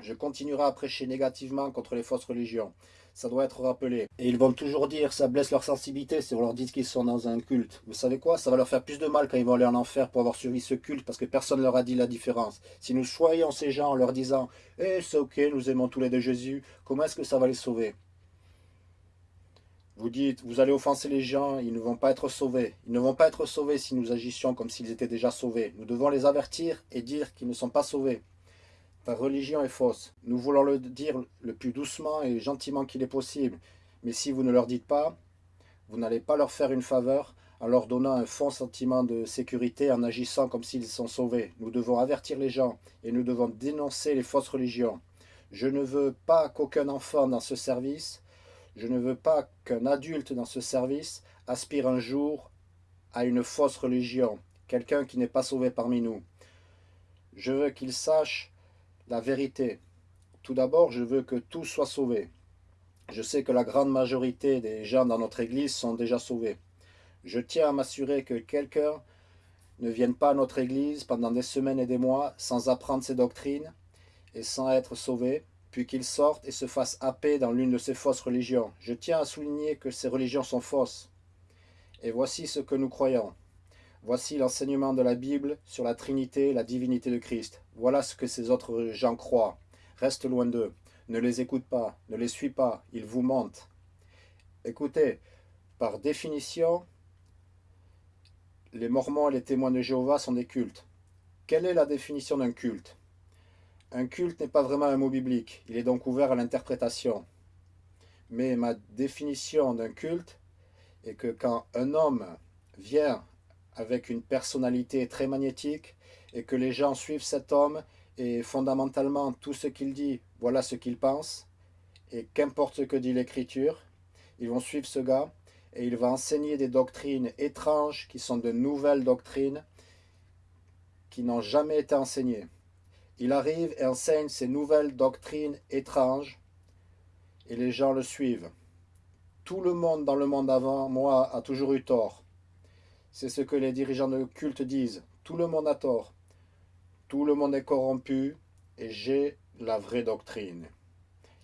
A: Je continuerai à prêcher négativement contre les fausses religions ça doit être rappelé. Et ils vont toujours dire, ça blesse leur sensibilité si on leur dit qu'ils sont dans un culte. Vous savez quoi? Ça va leur faire plus de mal quand ils vont aller en enfer pour avoir suivi ce culte, parce que personne ne leur a dit la différence. Si nous choyons ces gens en leur disant, eh c'est ok, nous aimons tous les deux Jésus, comment est-ce que ça va les sauver? Vous dites, vous allez offenser les gens, ils ne vont pas être sauvés. Ils ne vont pas être sauvés si nous agissions comme s'ils étaient déjà sauvés. Nous devons les avertir et dire qu'ils ne sont pas sauvés. Ta religion est fausse. Nous voulons le dire le plus doucement et gentiment qu'il est possible. Mais si vous ne leur dites pas, vous n'allez pas leur faire une faveur en leur donnant un faux sentiment de sécurité en agissant comme s'ils sont sauvés. Nous devons avertir les gens et nous devons dénoncer les fausses religions. Je ne veux pas qu'aucun enfant dans ce service, je ne veux pas qu'un adulte dans ce service aspire un jour à une fausse religion, quelqu'un qui n'est pas sauvé parmi nous. Je veux qu'il sache la vérité. Tout d'abord, je veux que tout soit sauvé. Je sais que la grande majorité des gens dans notre église sont déjà sauvés. Je tiens à m'assurer que quelqu'un ne vienne pas à notre église pendant des semaines et des mois sans apprendre ses doctrines et sans être sauvé, puis qu'il sorte et se fasse happer dans l'une de ces fausses religions. Je tiens à souligner que ces religions sont fausses. Et voici ce que nous croyons. Voici l'enseignement de la Bible sur la Trinité la divinité de Christ. Voilà ce que ces autres gens croient. Reste loin d'eux. Ne les écoute pas, ne les suis pas, ils vous mentent. Écoutez, par définition, les Mormons et les témoins de Jéhovah sont des cultes. Quelle est la définition d'un culte? Un culte n'est pas vraiment un mot biblique, il est donc ouvert à l'interprétation. Mais ma définition d'un culte est que quand un homme vient avec une personnalité très magnétique et que les gens suivent cet homme et fondamentalement tout ce qu'il dit, voilà ce qu'il pense, et qu'importe ce que dit l'écriture, ils vont suivre ce gars et il va enseigner des doctrines étranges qui sont de nouvelles doctrines qui n'ont jamais été enseignées. Il arrive et enseigne ces nouvelles doctrines étranges et les gens le suivent. Tout le monde dans le monde avant moi a toujours eu tort. C'est ce que les dirigeants de culte disent. Tout le monde a tort. Tout le monde est corrompu et j'ai la vraie doctrine.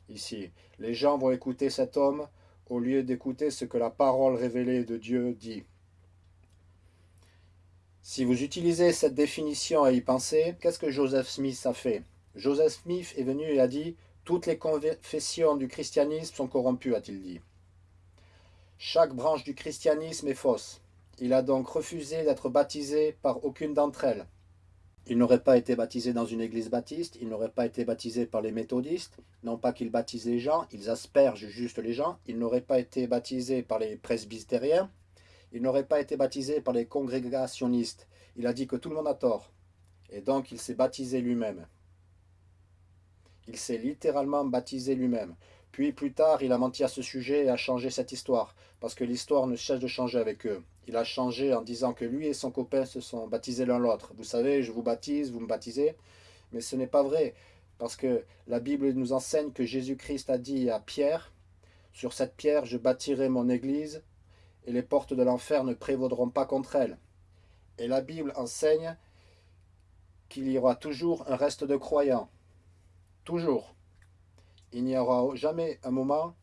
A: Ici, les gens vont écouter cet homme au lieu d'écouter ce que la parole révélée de Dieu dit. Si vous utilisez cette définition à y penser, qu'est-ce que Joseph Smith a fait? Joseph Smith est venu et a dit « Toutes les confessions du christianisme sont corrompues », a-t-il dit. Chaque branche du christianisme est fausse. Il a donc refusé d'être baptisé par aucune d'entre elles. Il n'aurait pas été baptisé dans une église baptiste, il n'aurait pas été baptisé par les méthodistes, non pas qu'ils baptisent les gens, ils aspergent juste les gens, il n'aurait pas été baptisé par les presbytériens, il n'aurait pas été baptisé par les congrégationnistes. Il a dit que tout le monde a tort. Et donc il s'est baptisé lui-même. Il s'est littéralement baptisé lui-même. Puis plus tard, il a menti à ce sujet et a changé cette histoire, parce que l'histoire ne cesse de changer avec eux. Il a changé en disant que lui et son copain se sont baptisés l'un l'autre. Vous savez, je vous baptise, vous me baptisez. Mais ce n'est pas vrai, parce que la Bible nous enseigne que Jésus-Christ a dit à Pierre, « Sur cette pierre, je bâtirai mon église, et les portes de l'enfer ne prévaudront pas contre elle. » Et la Bible enseigne qu'il y aura toujours un reste de croyants. Toujours il n'y aura jamais un moment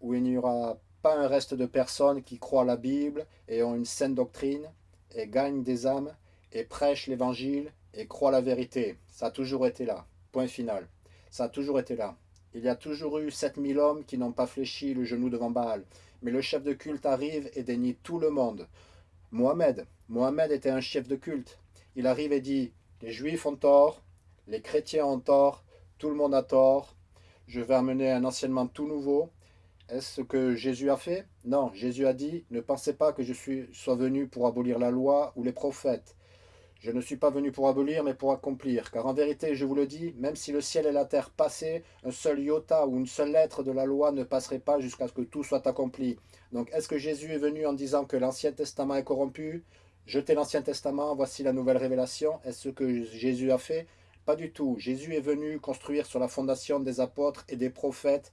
A: où il n'y aura pas un reste de personnes qui croient la Bible et ont une saine doctrine et gagnent des âmes et prêchent l'évangile et croient la vérité. Ça a toujours été là. Point final. Ça a toujours été là. Il y a toujours eu 7000 hommes qui n'ont pas fléchi le genou devant Baal. Mais le chef de culte arrive et dénie tout le monde. Mohamed. Mohamed était un chef de culte. Il arrive et dit, les juifs ont tort, les chrétiens ont tort, tout le monde a tort, je vais amener un enseignement tout nouveau. Est-ce ce que Jésus a fait? Non, Jésus a dit, ne pensez pas que je suis, sois venu pour abolir la loi ou les prophètes. Je ne suis pas venu pour abolir, mais pour accomplir. Car en vérité, je vous le dis, même si le ciel et la terre passaient, un seul iota ou une seule lettre de la loi ne passerait pas jusqu'à ce que tout soit accompli. Donc, est-ce que Jésus est venu en disant que l'Ancien Testament est corrompu? Jetez l'Ancien Testament, voici la nouvelle révélation. Est-ce ce que Jésus a fait? Pas du tout. Jésus est venu construire sur la fondation des apôtres et des prophètes.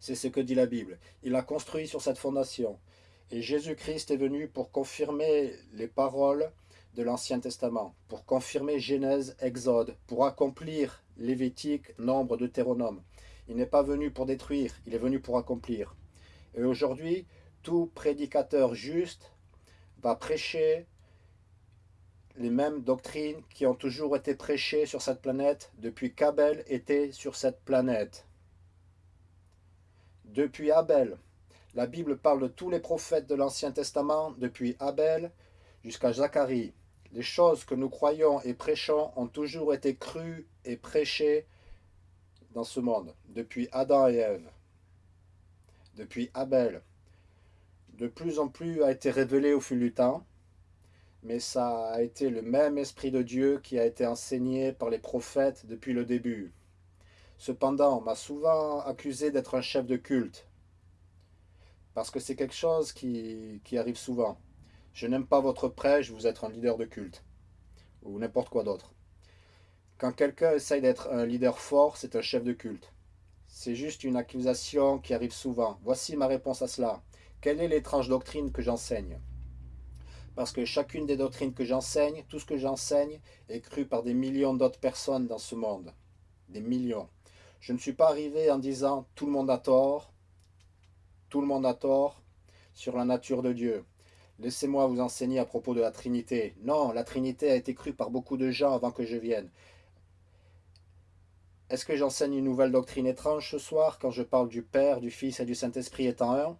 A: C'est ce que dit la Bible. Il a construit sur cette fondation. Et Jésus-Christ est venu pour confirmer les paroles de l'Ancien Testament, pour confirmer Genèse, Exode, pour accomplir Lévitique, Nombre, Deutéronome. Il n'est pas venu pour détruire, il est venu pour accomplir. Et aujourd'hui, tout prédicateur juste va prêcher les mêmes doctrines qui ont toujours été prêchées sur cette planète depuis qu'Abel était sur cette planète. Depuis Abel, la Bible parle de tous les prophètes de l'Ancien Testament, depuis Abel jusqu'à Zacharie. Les choses que nous croyons et prêchons ont toujours été crues et prêchées dans ce monde, depuis Adam et Ève, depuis Abel. De plus en plus a été révélé au fil du temps, mais ça a été le même Esprit de Dieu qui a été enseigné par les prophètes depuis le début. Cependant, on m'a souvent accusé d'être un chef de culte, parce que c'est quelque chose qui, arrive souvent. Je n'aime pas votre prêche, vous êtes un leader de culte, ou n'importe quoi d'autre. Quand quelqu'un essaye d'être un leader fort, c'est un chef de culte. C'est juste une accusation qui arrive souvent. Voici ma réponse à cela. Quelle est l'étrange doctrine que j'enseigne? Parce que chacune des doctrines que j'enseigne, tout ce que j'enseigne, est cru par des millions d'autres personnes dans ce monde. Des millions. Je ne suis pas arrivé en disant « tout le monde a tort »,« tout le monde a tort » sur la nature de Dieu. Laissez-moi vous enseigner à propos de la Trinité. Non, la Trinité a été crue par beaucoup de gens avant que je vienne. Est-ce que j'enseigne une nouvelle doctrine étrange ce soir quand je parle du Père, du Fils et du Saint-Esprit étant un?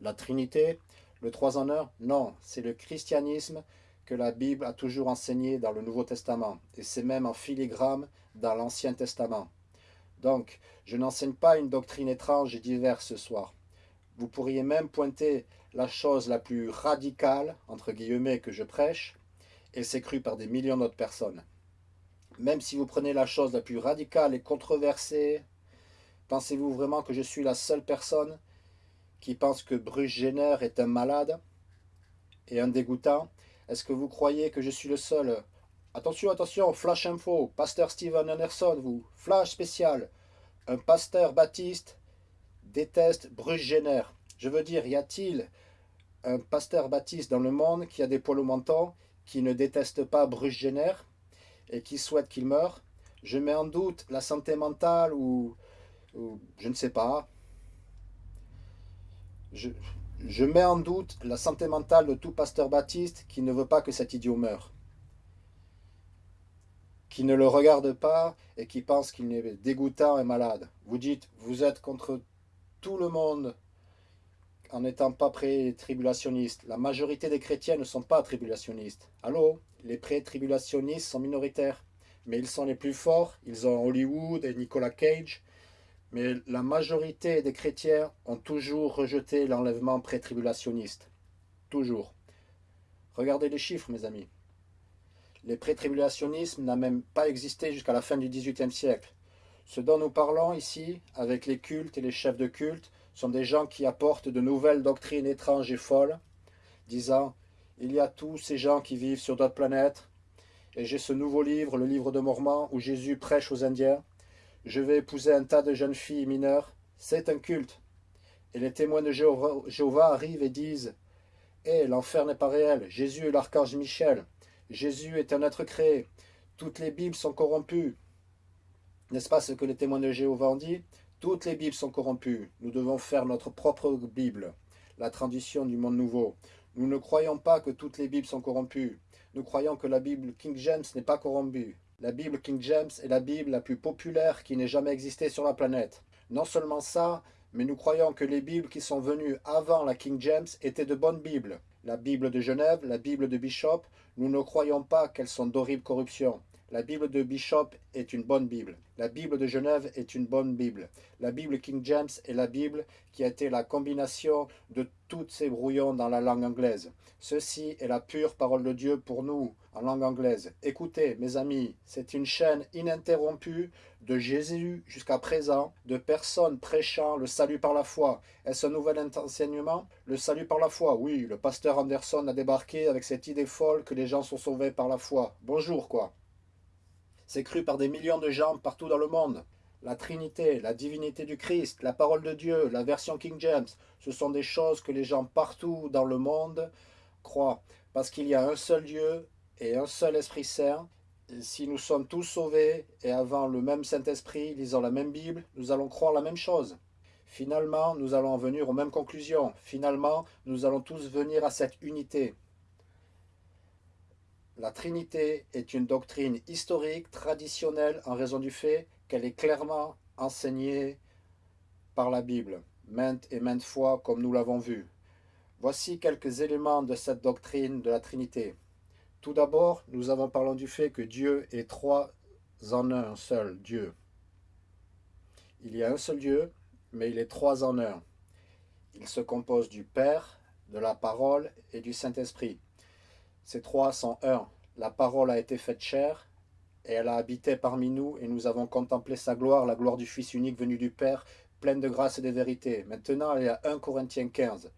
A: La Trinité? Le 3 en 1 Non, c'est le christianisme que la Bible a toujours enseigné dans le Nouveau Testament, et c'est même en filigrane dans l'Ancien Testament. Donc, je n'enseigne pas une doctrine étrange et diverse ce soir. Vous pourriez même pointer la chose la plus radicale, entre guillemets, que je prêche, et c'est cru par des millions d'autres personnes. Même si vous prenez la chose la plus radicale et controversée, pensez-vous vraiment que je suis la seule personne qui pense que Bruce Jenner est un malade et un dégoûtant? Est-ce que vous croyez que je suis le seul Attention, attention, flash info, pasteur Steven Anderson, vous, flash spécial. Un pasteur baptiste déteste Bruce. Je veux dire, y a-t-il un pasteur baptiste dans le monde qui a des poils au menton, qui ne déteste pas Bruce et qui souhaite qu'il meure? Je mets en doute la santé mentale ou, je ne sais pas. Je mets en doute la santé mentale de tout pasteur baptiste qui ne veut pas que cet idiot meure qui ne le regarde pas et qui pense qu'il est dégoûtant et malade. Vous dites, vous êtes contre tout le monde en n'étant pas pré-tribulationnistes. La majorité des chrétiens ne sont pas tribulationnistes. Allô? Les pré-tribulationnistes sont minoritaires, mais ils sont les plus forts. Ils ont Hollywood et Nicolas Cage. Mais la majorité des chrétiens ont toujours rejeté l'enlèvement pré-tribulationniste. Toujours. Regardez les chiffres, mes amis. Les pré-tribulationnisme n'a même pas existé jusqu'à la fin du XVIIIe siècle. Ce dont nous parlons ici, avec les cultes et les chefs de culte, sont des gens qui apportent de nouvelles doctrines étranges et folles, disant « Il y a tous ces gens qui vivent sur d'autres planètes, et j'ai ce nouveau livre, le livre de Mormon, où Jésus prêche aux Indiens. Je vais épouser un tas de jeunes filles mineures. C'est un culte. Et les témoins de Jéhovah, arrivent et disent « Eh, l'enfer n'est pas réel. Jésus est l'archange Michel. Jésus est un être créé. Toutes les Bibles sont corrompues. N'est-ce pas ce que les témoins de Jéhovah ont dit? Toutes les Bibles sont corrompues. Nous devons faire notre propre Bible, la tradition du monde nouveau. Nous ne croyons pas que toutes les Bibles sont corrompues. Nous croyons que la Bible King James n'est pas corrompue. La Bible King James est la Bible la plus populaire qui n'ait jamais existé sur la planète. Non seulement ça, mais nous croyons que les Bibles qui sont venues avant la King James étaient de bonnes Bibles. La Bible de Genève, la Bible de Bishop, nous ne croyons pas qu'elles sont d'horribles corruptions. La Bible de Bishop est une bonne Bible. La Bible de Genève est une bonne Bible. La Bible King James est la Bible qui a été la combination de tous ces brouillons dans la langue anglaise. Ceci est la pure parole de Dieu pour nous, en langue anglaise. Écoutez, mes amis, c'est une chaîne ininterrompue de Jésus jusqu'à présent, de personnes prêchant le salut par la foi. Est-ce un nouvel enseignement? Le salut par la foi, oui, le pasteur Anderson a débarqué avec cette idée folle que les gens sont sauvés par la foi. Bonjour, quoi. C'est cru par des millions de gens partout dans le monde. La Trinité, la divinité du Christ, la parole de Dieu, la version King James, ce sont des choses que les gens partout dans le monde croient. Parce qu'il y a un seul Dieu et un seul Esprit Saint. si nous sommes tous sauvés et avons le même Saint-Esprit, lisant la même Bible, nous allons croire la même chose. Finalement, nous allons en venir aux mêmes conclusions. Finalement, nous allons tous venir à cette unité. La Trinité est une doctrine historique, traditionnelle, en raison du fait qu'elle est clairement enseignée par la Bible, maintes et maintes fois, comme nous l'avons vu. Voici quelques éléments de cette doctrine de la Trinité. Tout d'abord, nous avons parlé du fait que Dieu est trois en un seul Dieu. Il y a un seul Dieu, mais il est trois en un. Il se compose du Père, de la Parole et du Saint-Esprit. Ces trois sont un. La parole a été faite chair, et elle a habité parmi nous, et nous avons contemplé sa gloire, la gloire du Fils unique venu du Père, pleine de grâce et de vérité. Maintenant, il y a 1 Corinthiens 15.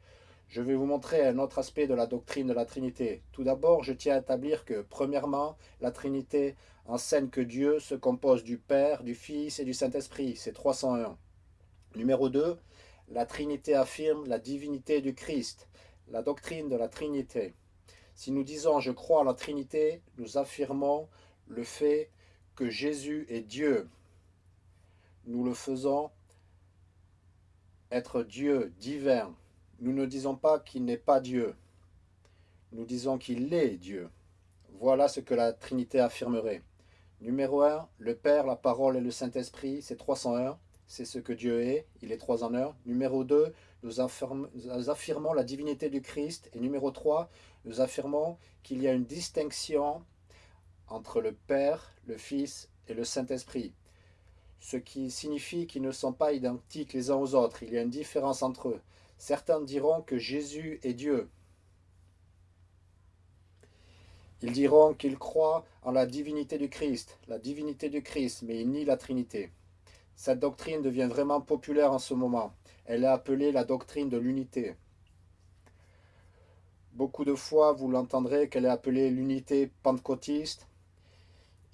A: Je vais vous montrer un autre aspect de la doctrine de la Trinité. Tout d'abord, je tiens à établir que, premièrement, la Trinité enseigne que Dieu se compose du Père, du Fils et du Saint-Esprit. C'est 301. Numéro 2, la Trinité affirme la divinité du Christ, la doctrine de la Trinité. Si nous disons « je crois à la Trinité », nous affirmons le fait que Jésus est Dieu. Nous le faisons être Dieu divin. Nous ne disons pas qu'il n'est pas Dieu. Nous disons qu'il est Dieu. Voilà ce que la Trinité affirmerait. Numéro 1, le Père, la Parole et le Saint-Esprit, c'est 301. C'est ce que Dieu est, il est 3 en 1. Numéro 2, nous affirmons la divinité du Christ. Et numéro 3, nous affirmons qu'il y a une distinction entre le Père, le Fils et le Saint-Esprit. ce qui signifie qu'ils ne sont pas identiques les uns aux autres, il y a une différence entre eux. Certains diront que Jésus est Dieu. Ils diront qu'ils croient en la divinité du Christ, la divinité du Christ, mais ils nient la Trinité. Cette doctrine devient vraiment populaire en ce moment. Elle est appelée la doctrine de l'unité. Beaucoup de fois, vous l'entendrez qu'elle est appelée l'unité pentecôtiste.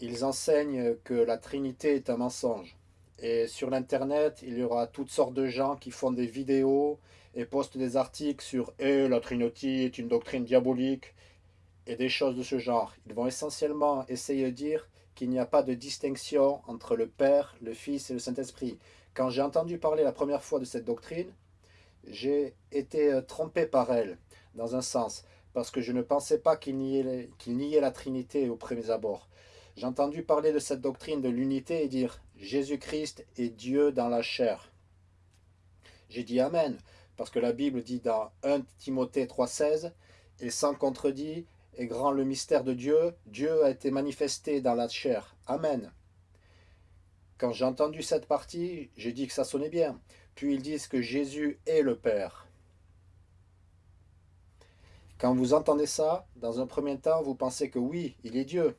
A: Ils enseignent que la Trinité est un mensonge. Et sur l'Internet, il y aura toutes sortes de gens qui font des vidéos et postent des articles sur eh, la Trinité est une doctrine diabolique » et des choses de ce genre. Ils vont essentiellement essayer de dire qu'il n'y a pas de distinction entre le Père, le Fils et le Saint-Esprit. Quand j'ai entendu parler la première fois de cette doctrine, j'ai été euh, trompé par elle, dans un sens, parce que je ne pensais pas qu'il niait, niait la Trinité au premier abord. J'ai entendu parler de cette doctrine de l'unité et dire « Jésus-Christ est Dieu dans la chair ». J'ai dit « Amen », parce que la Bible dit dans 1 Timothée 3,16 « Et sans contredit, est grand le mystère de Dieu, Dieu a été manifesté dans la chair. Amen. » Quand j'ai entendu cette partie, j'ai dit que ça sonnait bien. Puis ils disent que Jésus est le Père. Quand vous entendez ça, dans un premier temps, vous pensez que oui, il est Dieu.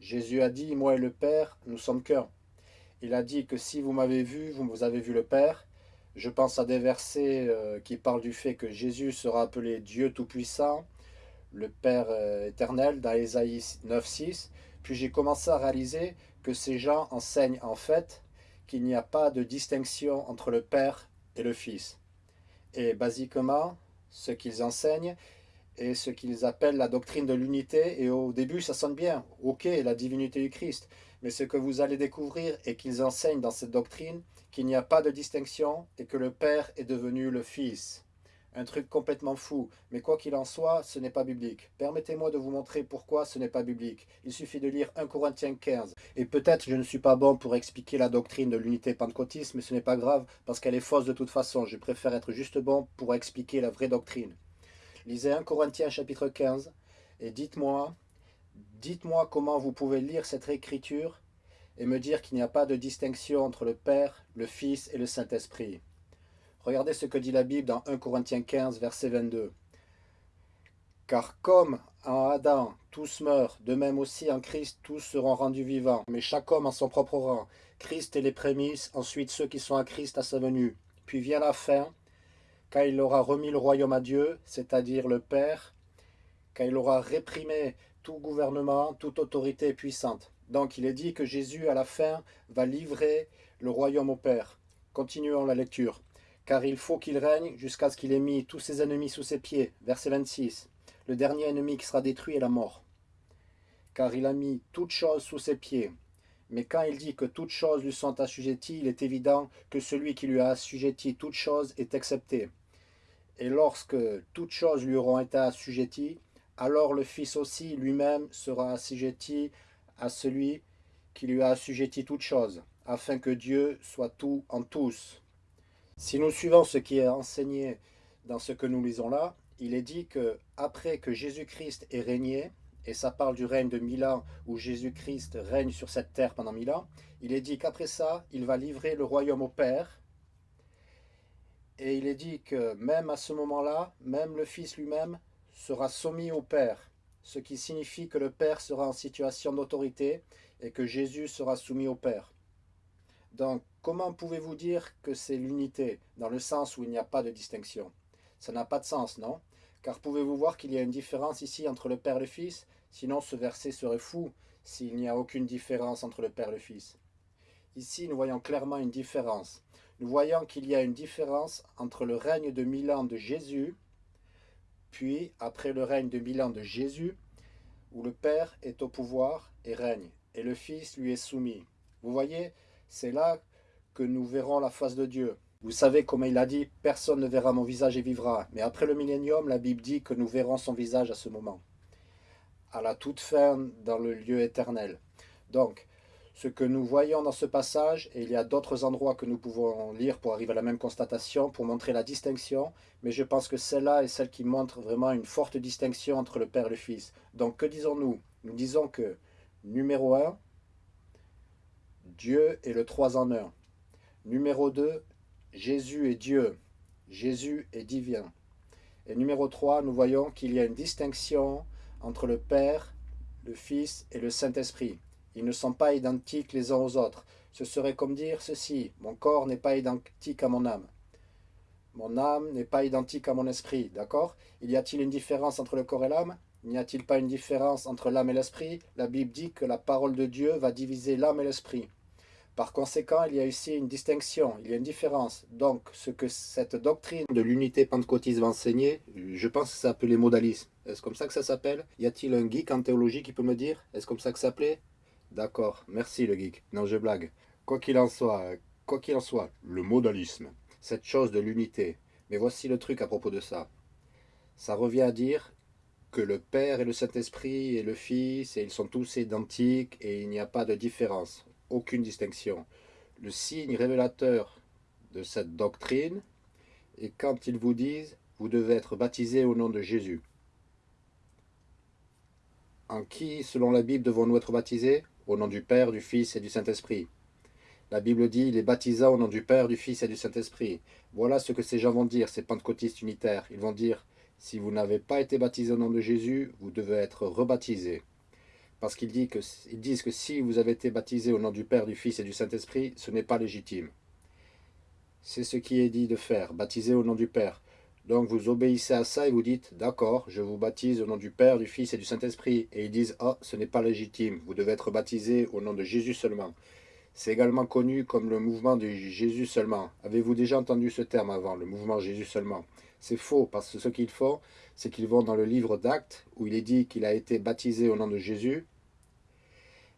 A: Jésus a dit, moi et le Père, nous sommes qu'un. Il a dit que si vous m'avez vu, vous avez vu le Père. Je pense à des versets euh, qui parlent du fait que Jésus sera appelé Dieu Tout-Puissant, le Père euh, éternel, dans Ésaïe 9.6. Puis j'ai commencé à réaliser que ces gens enseignent en fait qu'il n'y a pas de distinction entre le Père et le Fils. Et basiquement, ce qu'ils enseignent, et ce qu'ils appellent la doctrine de l'unité. Et au début, ça sonne bien. Ok, la divinité du Christ. Mais ce que vous allez découvrir et qu'ils enseignent dans cette doctrine, qu'il n'y a pas de distinction et que le Père est devenu le Fils. Un truc complètement fou, mais quoi qu'il en soit, ce n'est pas biblique. Permettez-moi de vous montrer pourquoi ce n'est pas biblique. Il suffit de lire 1 Corinthiens 15. Et peut-être je ne suis pas bon pour expliquer la doctrine de l'unité pentecôtiste, mais ce n'est pas grave, parce qu'elle est fausse de toute façon. Je préfère être juste bon pour expliquer la vraie doctrine. Lisez 1 Corinthiens chapitre 15 et dites-moi, dites-moi comment vous pouvez lire cette écriture et me dire qu'il n'y a pas de distinction entre le Père, le Fils et le Saint-Esprit. Regardez ce que dit la Bible dans 1 Corinthiens 15, verset 22. Car comme en Adam tous meurent, de même aussi en Christ tous seront rendus vivants, mais chaque homme en son propre rang. Christ est les prémices, ensuite ceux qui sont à Christ à sa venue. Puis vient la fin, quand il aura remis le royaume à Dieu, c'est-à-dire le Père, quand il aura réprimé tout gouvernement, toute autorité puissante. Donc il est dit que Jésus, à la fin, va livrer le royaume au Père. Continuons la lecture. Car il faut qu'il règne jusqu'à ce qu'il ait mis tous ses ennemis sous ses pieds. Verset 26. Le dernier ennemi qui sera détruit est la mort. Car il a mis toutes choses sous ses pieds. Mais quand il dit que toutes choses lui sont assujetties, il est évident que celui qui lui a assujetti toutes choses est accepté. Et lorsque toutes choses lui auront été assujetties, alors le Fils aussi lui-même sera assujetti à celui qui lui a assujetti toutes choses, afin que Dieu soit tout en tous. Si nous suivons ce qui est enseigné dans ce que nous lisons là, il est dit que après que Jésus-Christ ait régné, et ça parle du règne de mille ans où Jésus-Christ règne sur cette terre pendant mille ans, il est dit qu'après ça, il va livrer le royaume au Père, et il est dit que même à ce moment-là, même le Fils lui-même sera soumis au Père, ce qui signifie que le Père sera en situation d'autorité et que Jésus sera soumis au Père. Donc, comment pouvez-vous dire que c'est l'unité, dans le sens où il n'y a pas de distinction? Ça n'a pas de sens, non? Car pouvez-vous voir qu'il y a une différence ici entre le Père et le Fils? Sinon, ce verset serait fou s'il n'y a aucune différence entre le Père et le Fils. Ici, nous voyons clairement une différence nous voyons qu'il y a une différence entre le règne de mille ans de Jésus, puis après le règne de mille ans de Jésus, où le Père est au pouvoir et règne, et le Fils lui est soumis. Vous voyez, c'est là que nous verrons la face de Dieu. Vous savez, comme il a dit, personne ne verra mon visage et vivra. Mais après le millénium, la Bible dit que nous verrons son visage à ce moment. À la toute fin, dans le lieu éternel. Donc, ce que nous voyons dans ce passage, et il y a d'autres endroits que nous pouvons lire pour arriver à la même constatation, pour montrer la distinction, mais je pense que celle-là est celle qui montre vraiment une forte distinction entre le Père et le Fils. Donc que disons-nous? Nous disons que, numéro 1, Dieu est le trois en un. Numéro 2, Jésus est Dieu. Jésus est divin. Et numéro 3, nous voyons qu'il y a une distinction entre le Père, le Fils et le Saint-Esprit. Ils ne sont pas identiques les uns aux autres. Ce serait comme dire ceci, mon corps n'est pas identique à mon âme. Mon âme n'est pas identique à mon esprit, d'accord? Il y a-t-il une différence entre le corps et l'âme? N'y a-t-il pas une différence entre l'âme et l'esprit? La Bible dit que la parole de Dieu va diviser l'âme et l'esprit. Par conséquent, il y a ici une distinction, il y a une différence. Donc, ce que cette doctrine de l'unité pentecôtiste va enseigner, je pense que ça s'appelle modalisme. Est-ce comme ça que ça s'appelle? Y a-t-il un geek en théologie qui peut me dire Est-ce comme ça que ça s'appelait? D'accord, merci le geek. Non, je blague. Quoi qu'il en soit, quoi qu'il en soit, le modalisme, cette chose de l'unité. Mais voici le truc à propos de ça. Ça revient à dire que le Père et le Saint-Esprit et le Fils, et ils sont tous identiques et il n'y a pas de différence, aucune distinction. Le signe révélateur de cette doctrine est quand ils vous disent « vous devez être baptisé au nom de Jésus ». En qui, selon la Bible, devons-nous être baptisés? Au nom du Père, du Fils et du Saint-Esprit. La Bible dit, les baptisants au nom du Père, du Fils et du Saint-Esprit. Voilà ce que ces gens vont dire, ces pentecôtistes unitaires. Ils vont dire, si vous n'avez pas été baptisé au nom de Jésus, vous devez être rebaptisé. Parce qu'ils disent que si vous avez été baptisé au nom du Père, du Fils et du Saint-Esprit, ce n'est pas légitime. C'est ce qui est dit de faire, baptiser au nom du Père. Donc vous obéissez à ça et vous dites, d'accord, je vous baptise au nom du Père, du Fils et du Saint-Esprit. Et ils disent, oh, ce n'est pas légitime, vous devez être baptisé au nom de Jésus seulement. C'est également connu comme le mouvement de Jésus seulement. Avez-vous déjà entendu ce terme avant, le mouvement Jésus seulement? C'est faux, parce que ce qu'ils font, c'est qu'ils vont dans le livre d'Actes, où il est dit qu'il a été baptisé au nom de Jésus,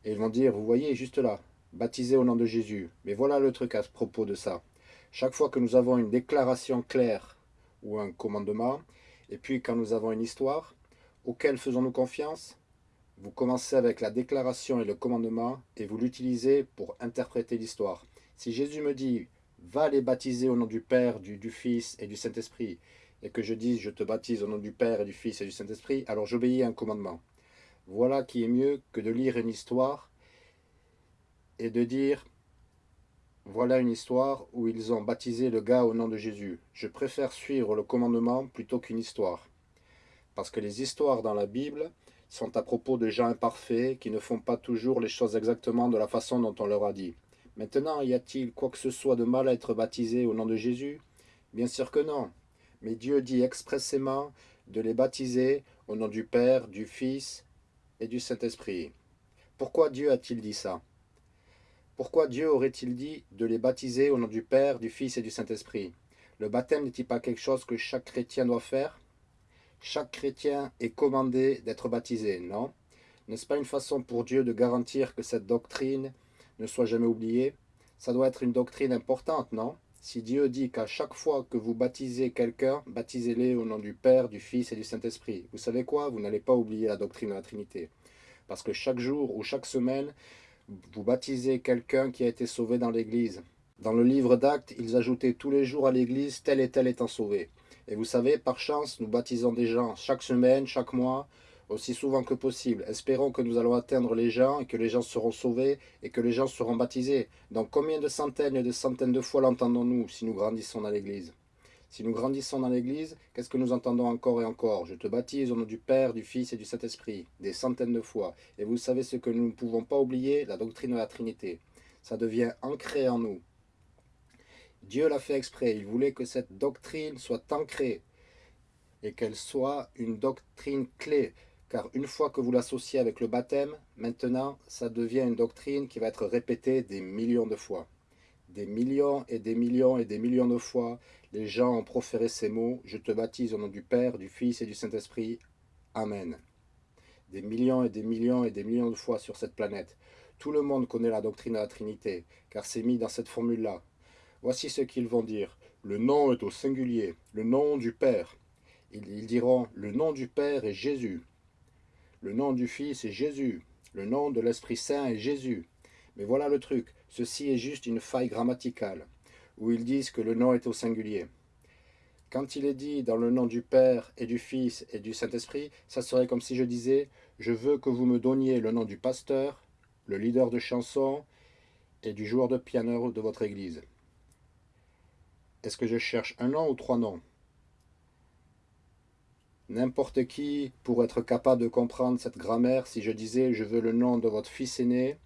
A: et ils vont dire, vous voyez, juste là, baptisé au nom de Jésus. Mais voilà le truc à propos de ça. Chaque fois que nous avons une déclaration claire ou un commandement, et puis quand nous avons une histoire, auquel faisons-nous confiance? Vous commencez avec la déclaration et le commandement et vous l'utilisez pour interpréter l'histoire. Si Jésus me dit « va les baptiser au nom du Père, du, du Fils et du Saint-Esprit » et que je dise « je te baptise au nom du Père et du Fils et du Saint-Esprit », alors j'obéis à un commandement. Voilà qui est mieux que de lire une histoire et de dire « voilà une histoire où ils ont baptisé le gars au nom de Jésus ». Je préfère suivre le commandement plutôt qu'une histoire. Parce que les histoires dans la Bible sont à propos de gens imparfaits qui ne font pas toujours les choses exactement de la façon dont on leur a dit. Maintenant, y a-t-il quoi que ce soit de mal à être baptisé au nom de Jésus? Bien sûr que non. Mais Dieu dit expressément de les baptiser au nom du Père, du Fils et du Saint-Esprit. Pourquoi Dieu a-t-il dit ça? Pourquoi Dieu aurait-il dit de les baptiser au nom du Père, du Fils et du Saint-Esprit? Le baptême n'est-il pas quelque chose que chaque chrétien doit faire? Chaque chrétien est commandé d'être baptisé, non? N'est-ce pas une façon pour Dieu de garantir que cette doctrine ne soit jamais oubliée? Ça doit être une doctrine importante, non? Si Dieu dit qu'à chaque fois que vous baptisez quelqu'un, baptisez-les au nom du Père, du Fils et du Saint-Esprit. Vous savez quoi? Vous n'allez pas oublier la doctrine de la Trinité. Parce que chaque jour ou chaque semaine, vous baptisez quelqu'un qui a été sauvé dans l'Église. Dans le livre d'Actes, ils ajoutaient tous les jours à l'Église tel et tel étant sauvé. Et vous savez, par chance, nous baptisons des gens chaque semaine, chaque mois, aussi souvent que possible. Espérons que nous allons atteindre les gens et que les gens seront sauvés et que les gens seront baptisés. Donc combien de centaines et de centaines de fois l'entendons-nous si nous grandissons dans l'Église? Si nous grandissons dans l'Église, qu'est-ce que nous entendons encore et encore? Je te baptise au nom du Père, du Fils et du Saint-Esprit, des centaines de fois. Et vous savez ce que nous ne pouvons pas oublier, la doctrine de la Trinité. Ça devient ancré en nous. Dieu l'a fait exprès. Il voulait que cette doctrine soit ancrée et qu'elle soit une doctrine clé. Car une fois que vous l'associez avec le baptême, maintenant, ça devient une doctrine qui va être répétée des millions de fois. Des millions et des millions et des millions de fois, les gens ont proféré ces mots « Je te baptise au nom du Père, du Fils et du Saint-Esprit. Amen. » Des millions et des millions et des millions de fois sur cette planète. Tout le monde connaît la doctrine de la Trinité, car c'est mis dans cette formule-là. Voici ce qu'ils vont dire. Le nom est au singulier, le nom du Père. Ils diront, le nom du Père est Jésus. Le nom du Fils est Jésus. Le nom de l'Esprit Saint est Jésus. Mais voilà le truc, ceci est juste une faille grammaticale, où ils disent que le nom est au singulier. Quand il est dit dans le nom du Père et du Fils et du Saint-Esprit, ça serait comme si je disais « Je veux que vous me donniez le nom du pasteur, le leader de chanson et du joueur de piano de votre église. Est-ce que je cherche un nom ou trois noms? N'importe qui pourrait être capable de comprendre cette grammaire si je disais je veux le nom de votre fils aîné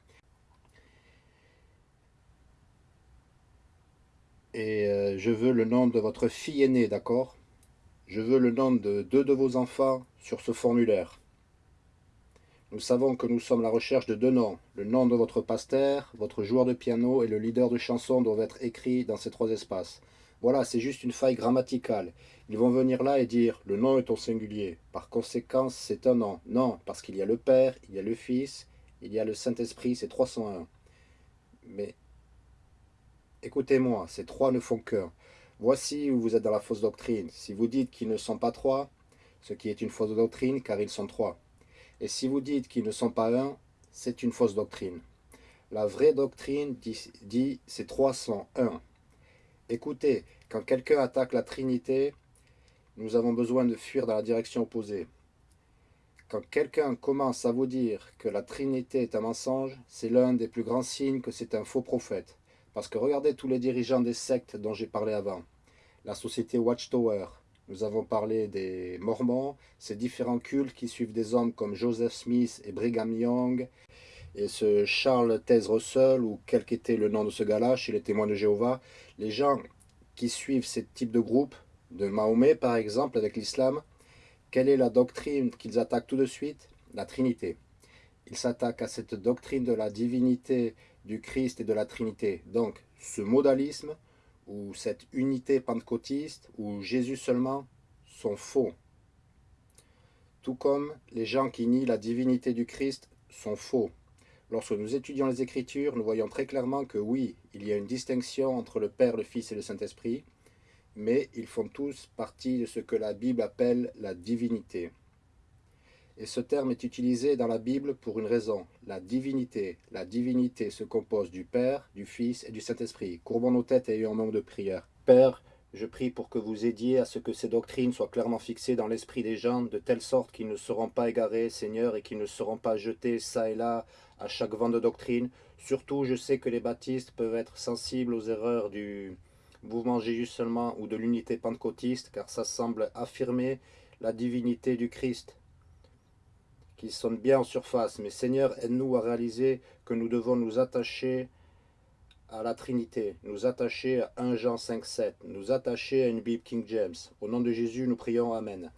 A: et euh, je veux le nom de votre fille aînée, d'accord? Je veux le nom de deux de vos enfants sur ce formulaire. Nous savons que nous sommes à la recherche de deux noms. Le nom de votre pasteur, votre joueur de piano et le leader de chanson doivent être écrits dans ces trois espaces. Voilà, c'est juste une faille grammaticale. Ils vont venir là et dire « le nom est au singulier ». Par conséquent, c'est un nom. Non, parce qu'il y a le Père, il y a le Fils, il y a le Saint-Esprit, c'est 301. Mais écoutez-moi, ces trois ne font qu'un. Voici où vous êtes dans la fausse doctrine. Si vous dites qu'ils ne sont pas trois, ce qui est une fausse doctrine car ils sont trois. Et si vous dites qu'ils ne sont pas un, c'est une fausse doctrine. La vraie doctrine dit, dit c'est 301. Écoutez, quand quelqu'un attaque la Trinité, nous avons besoin de fuir dans la direction opposée. Quand quelqu'un commence à vous dire que la Trinité est un mensonge, c'est l'un des plus grands signes que c'est un faux prophète. Parce que regardez tous les dirigeants des sectes dont j'ai parlé avant. La société Watchtower, nous avons parlé des Mormons, ces différents cultes qui suivent des hommes comme Joseph Smith et Brigham Young, et ce Charles Taze Russell, ou quel qu'était le nom de ce gars-là, chez les témoins de Jéhovah, les gens qui suivent ce type de groupe, de Mahomet par exemple, avec l'islam, quelle est la doctrine qu'ils attaquent tout de suite? La Trinité. Ils s'attaquent à cette doctrine de la divinité du Christ et de la Trinité. Donc, ce modalisme, ou cette unité pentecôtiste, ou Jésus seulement, sont faux. Tout comme les gens qui nient la divinité du Christ sont faux. Lorsque nous étudions les Écritures, nous voyons très clairement que oui, il y a une distinction entre le Père, le Fils et le Saint-Esprit, mais ils font tous partie de ce que la Bible appelle la divinité. Et ce terme est utilisé dans la Bible pour une raison, la divinité. La divinité se compose du Père, du Fils et du Saint-Esprit. Courbons nos têtes et ayons un moment de prière. Père, je prie pour que vous aidiez à ce que ces doctrines soient clairement fixées dans l'esprit des gens, de telle sorte qu'ils ne seront pas égarés, Seigneur, et qu'ils ne seront pas jetés ça et là à chaque vent de doctrine. Surtout, je sais que les baptistes peuvent être sensibles aux erreurs du mouvement Jésus seulement ou de l'unité pentecôtiste, car ça semble affirmer la divinité du Christ, qui sonne bien en surface. Mais Seigneur, aide-nous à réaliser que nous devons nous attacher à la Trinité, nous attacher à 1 Jean 5, 7, nous attacher à une Bible King James. Au nom de Jésus, nous prions. Amen.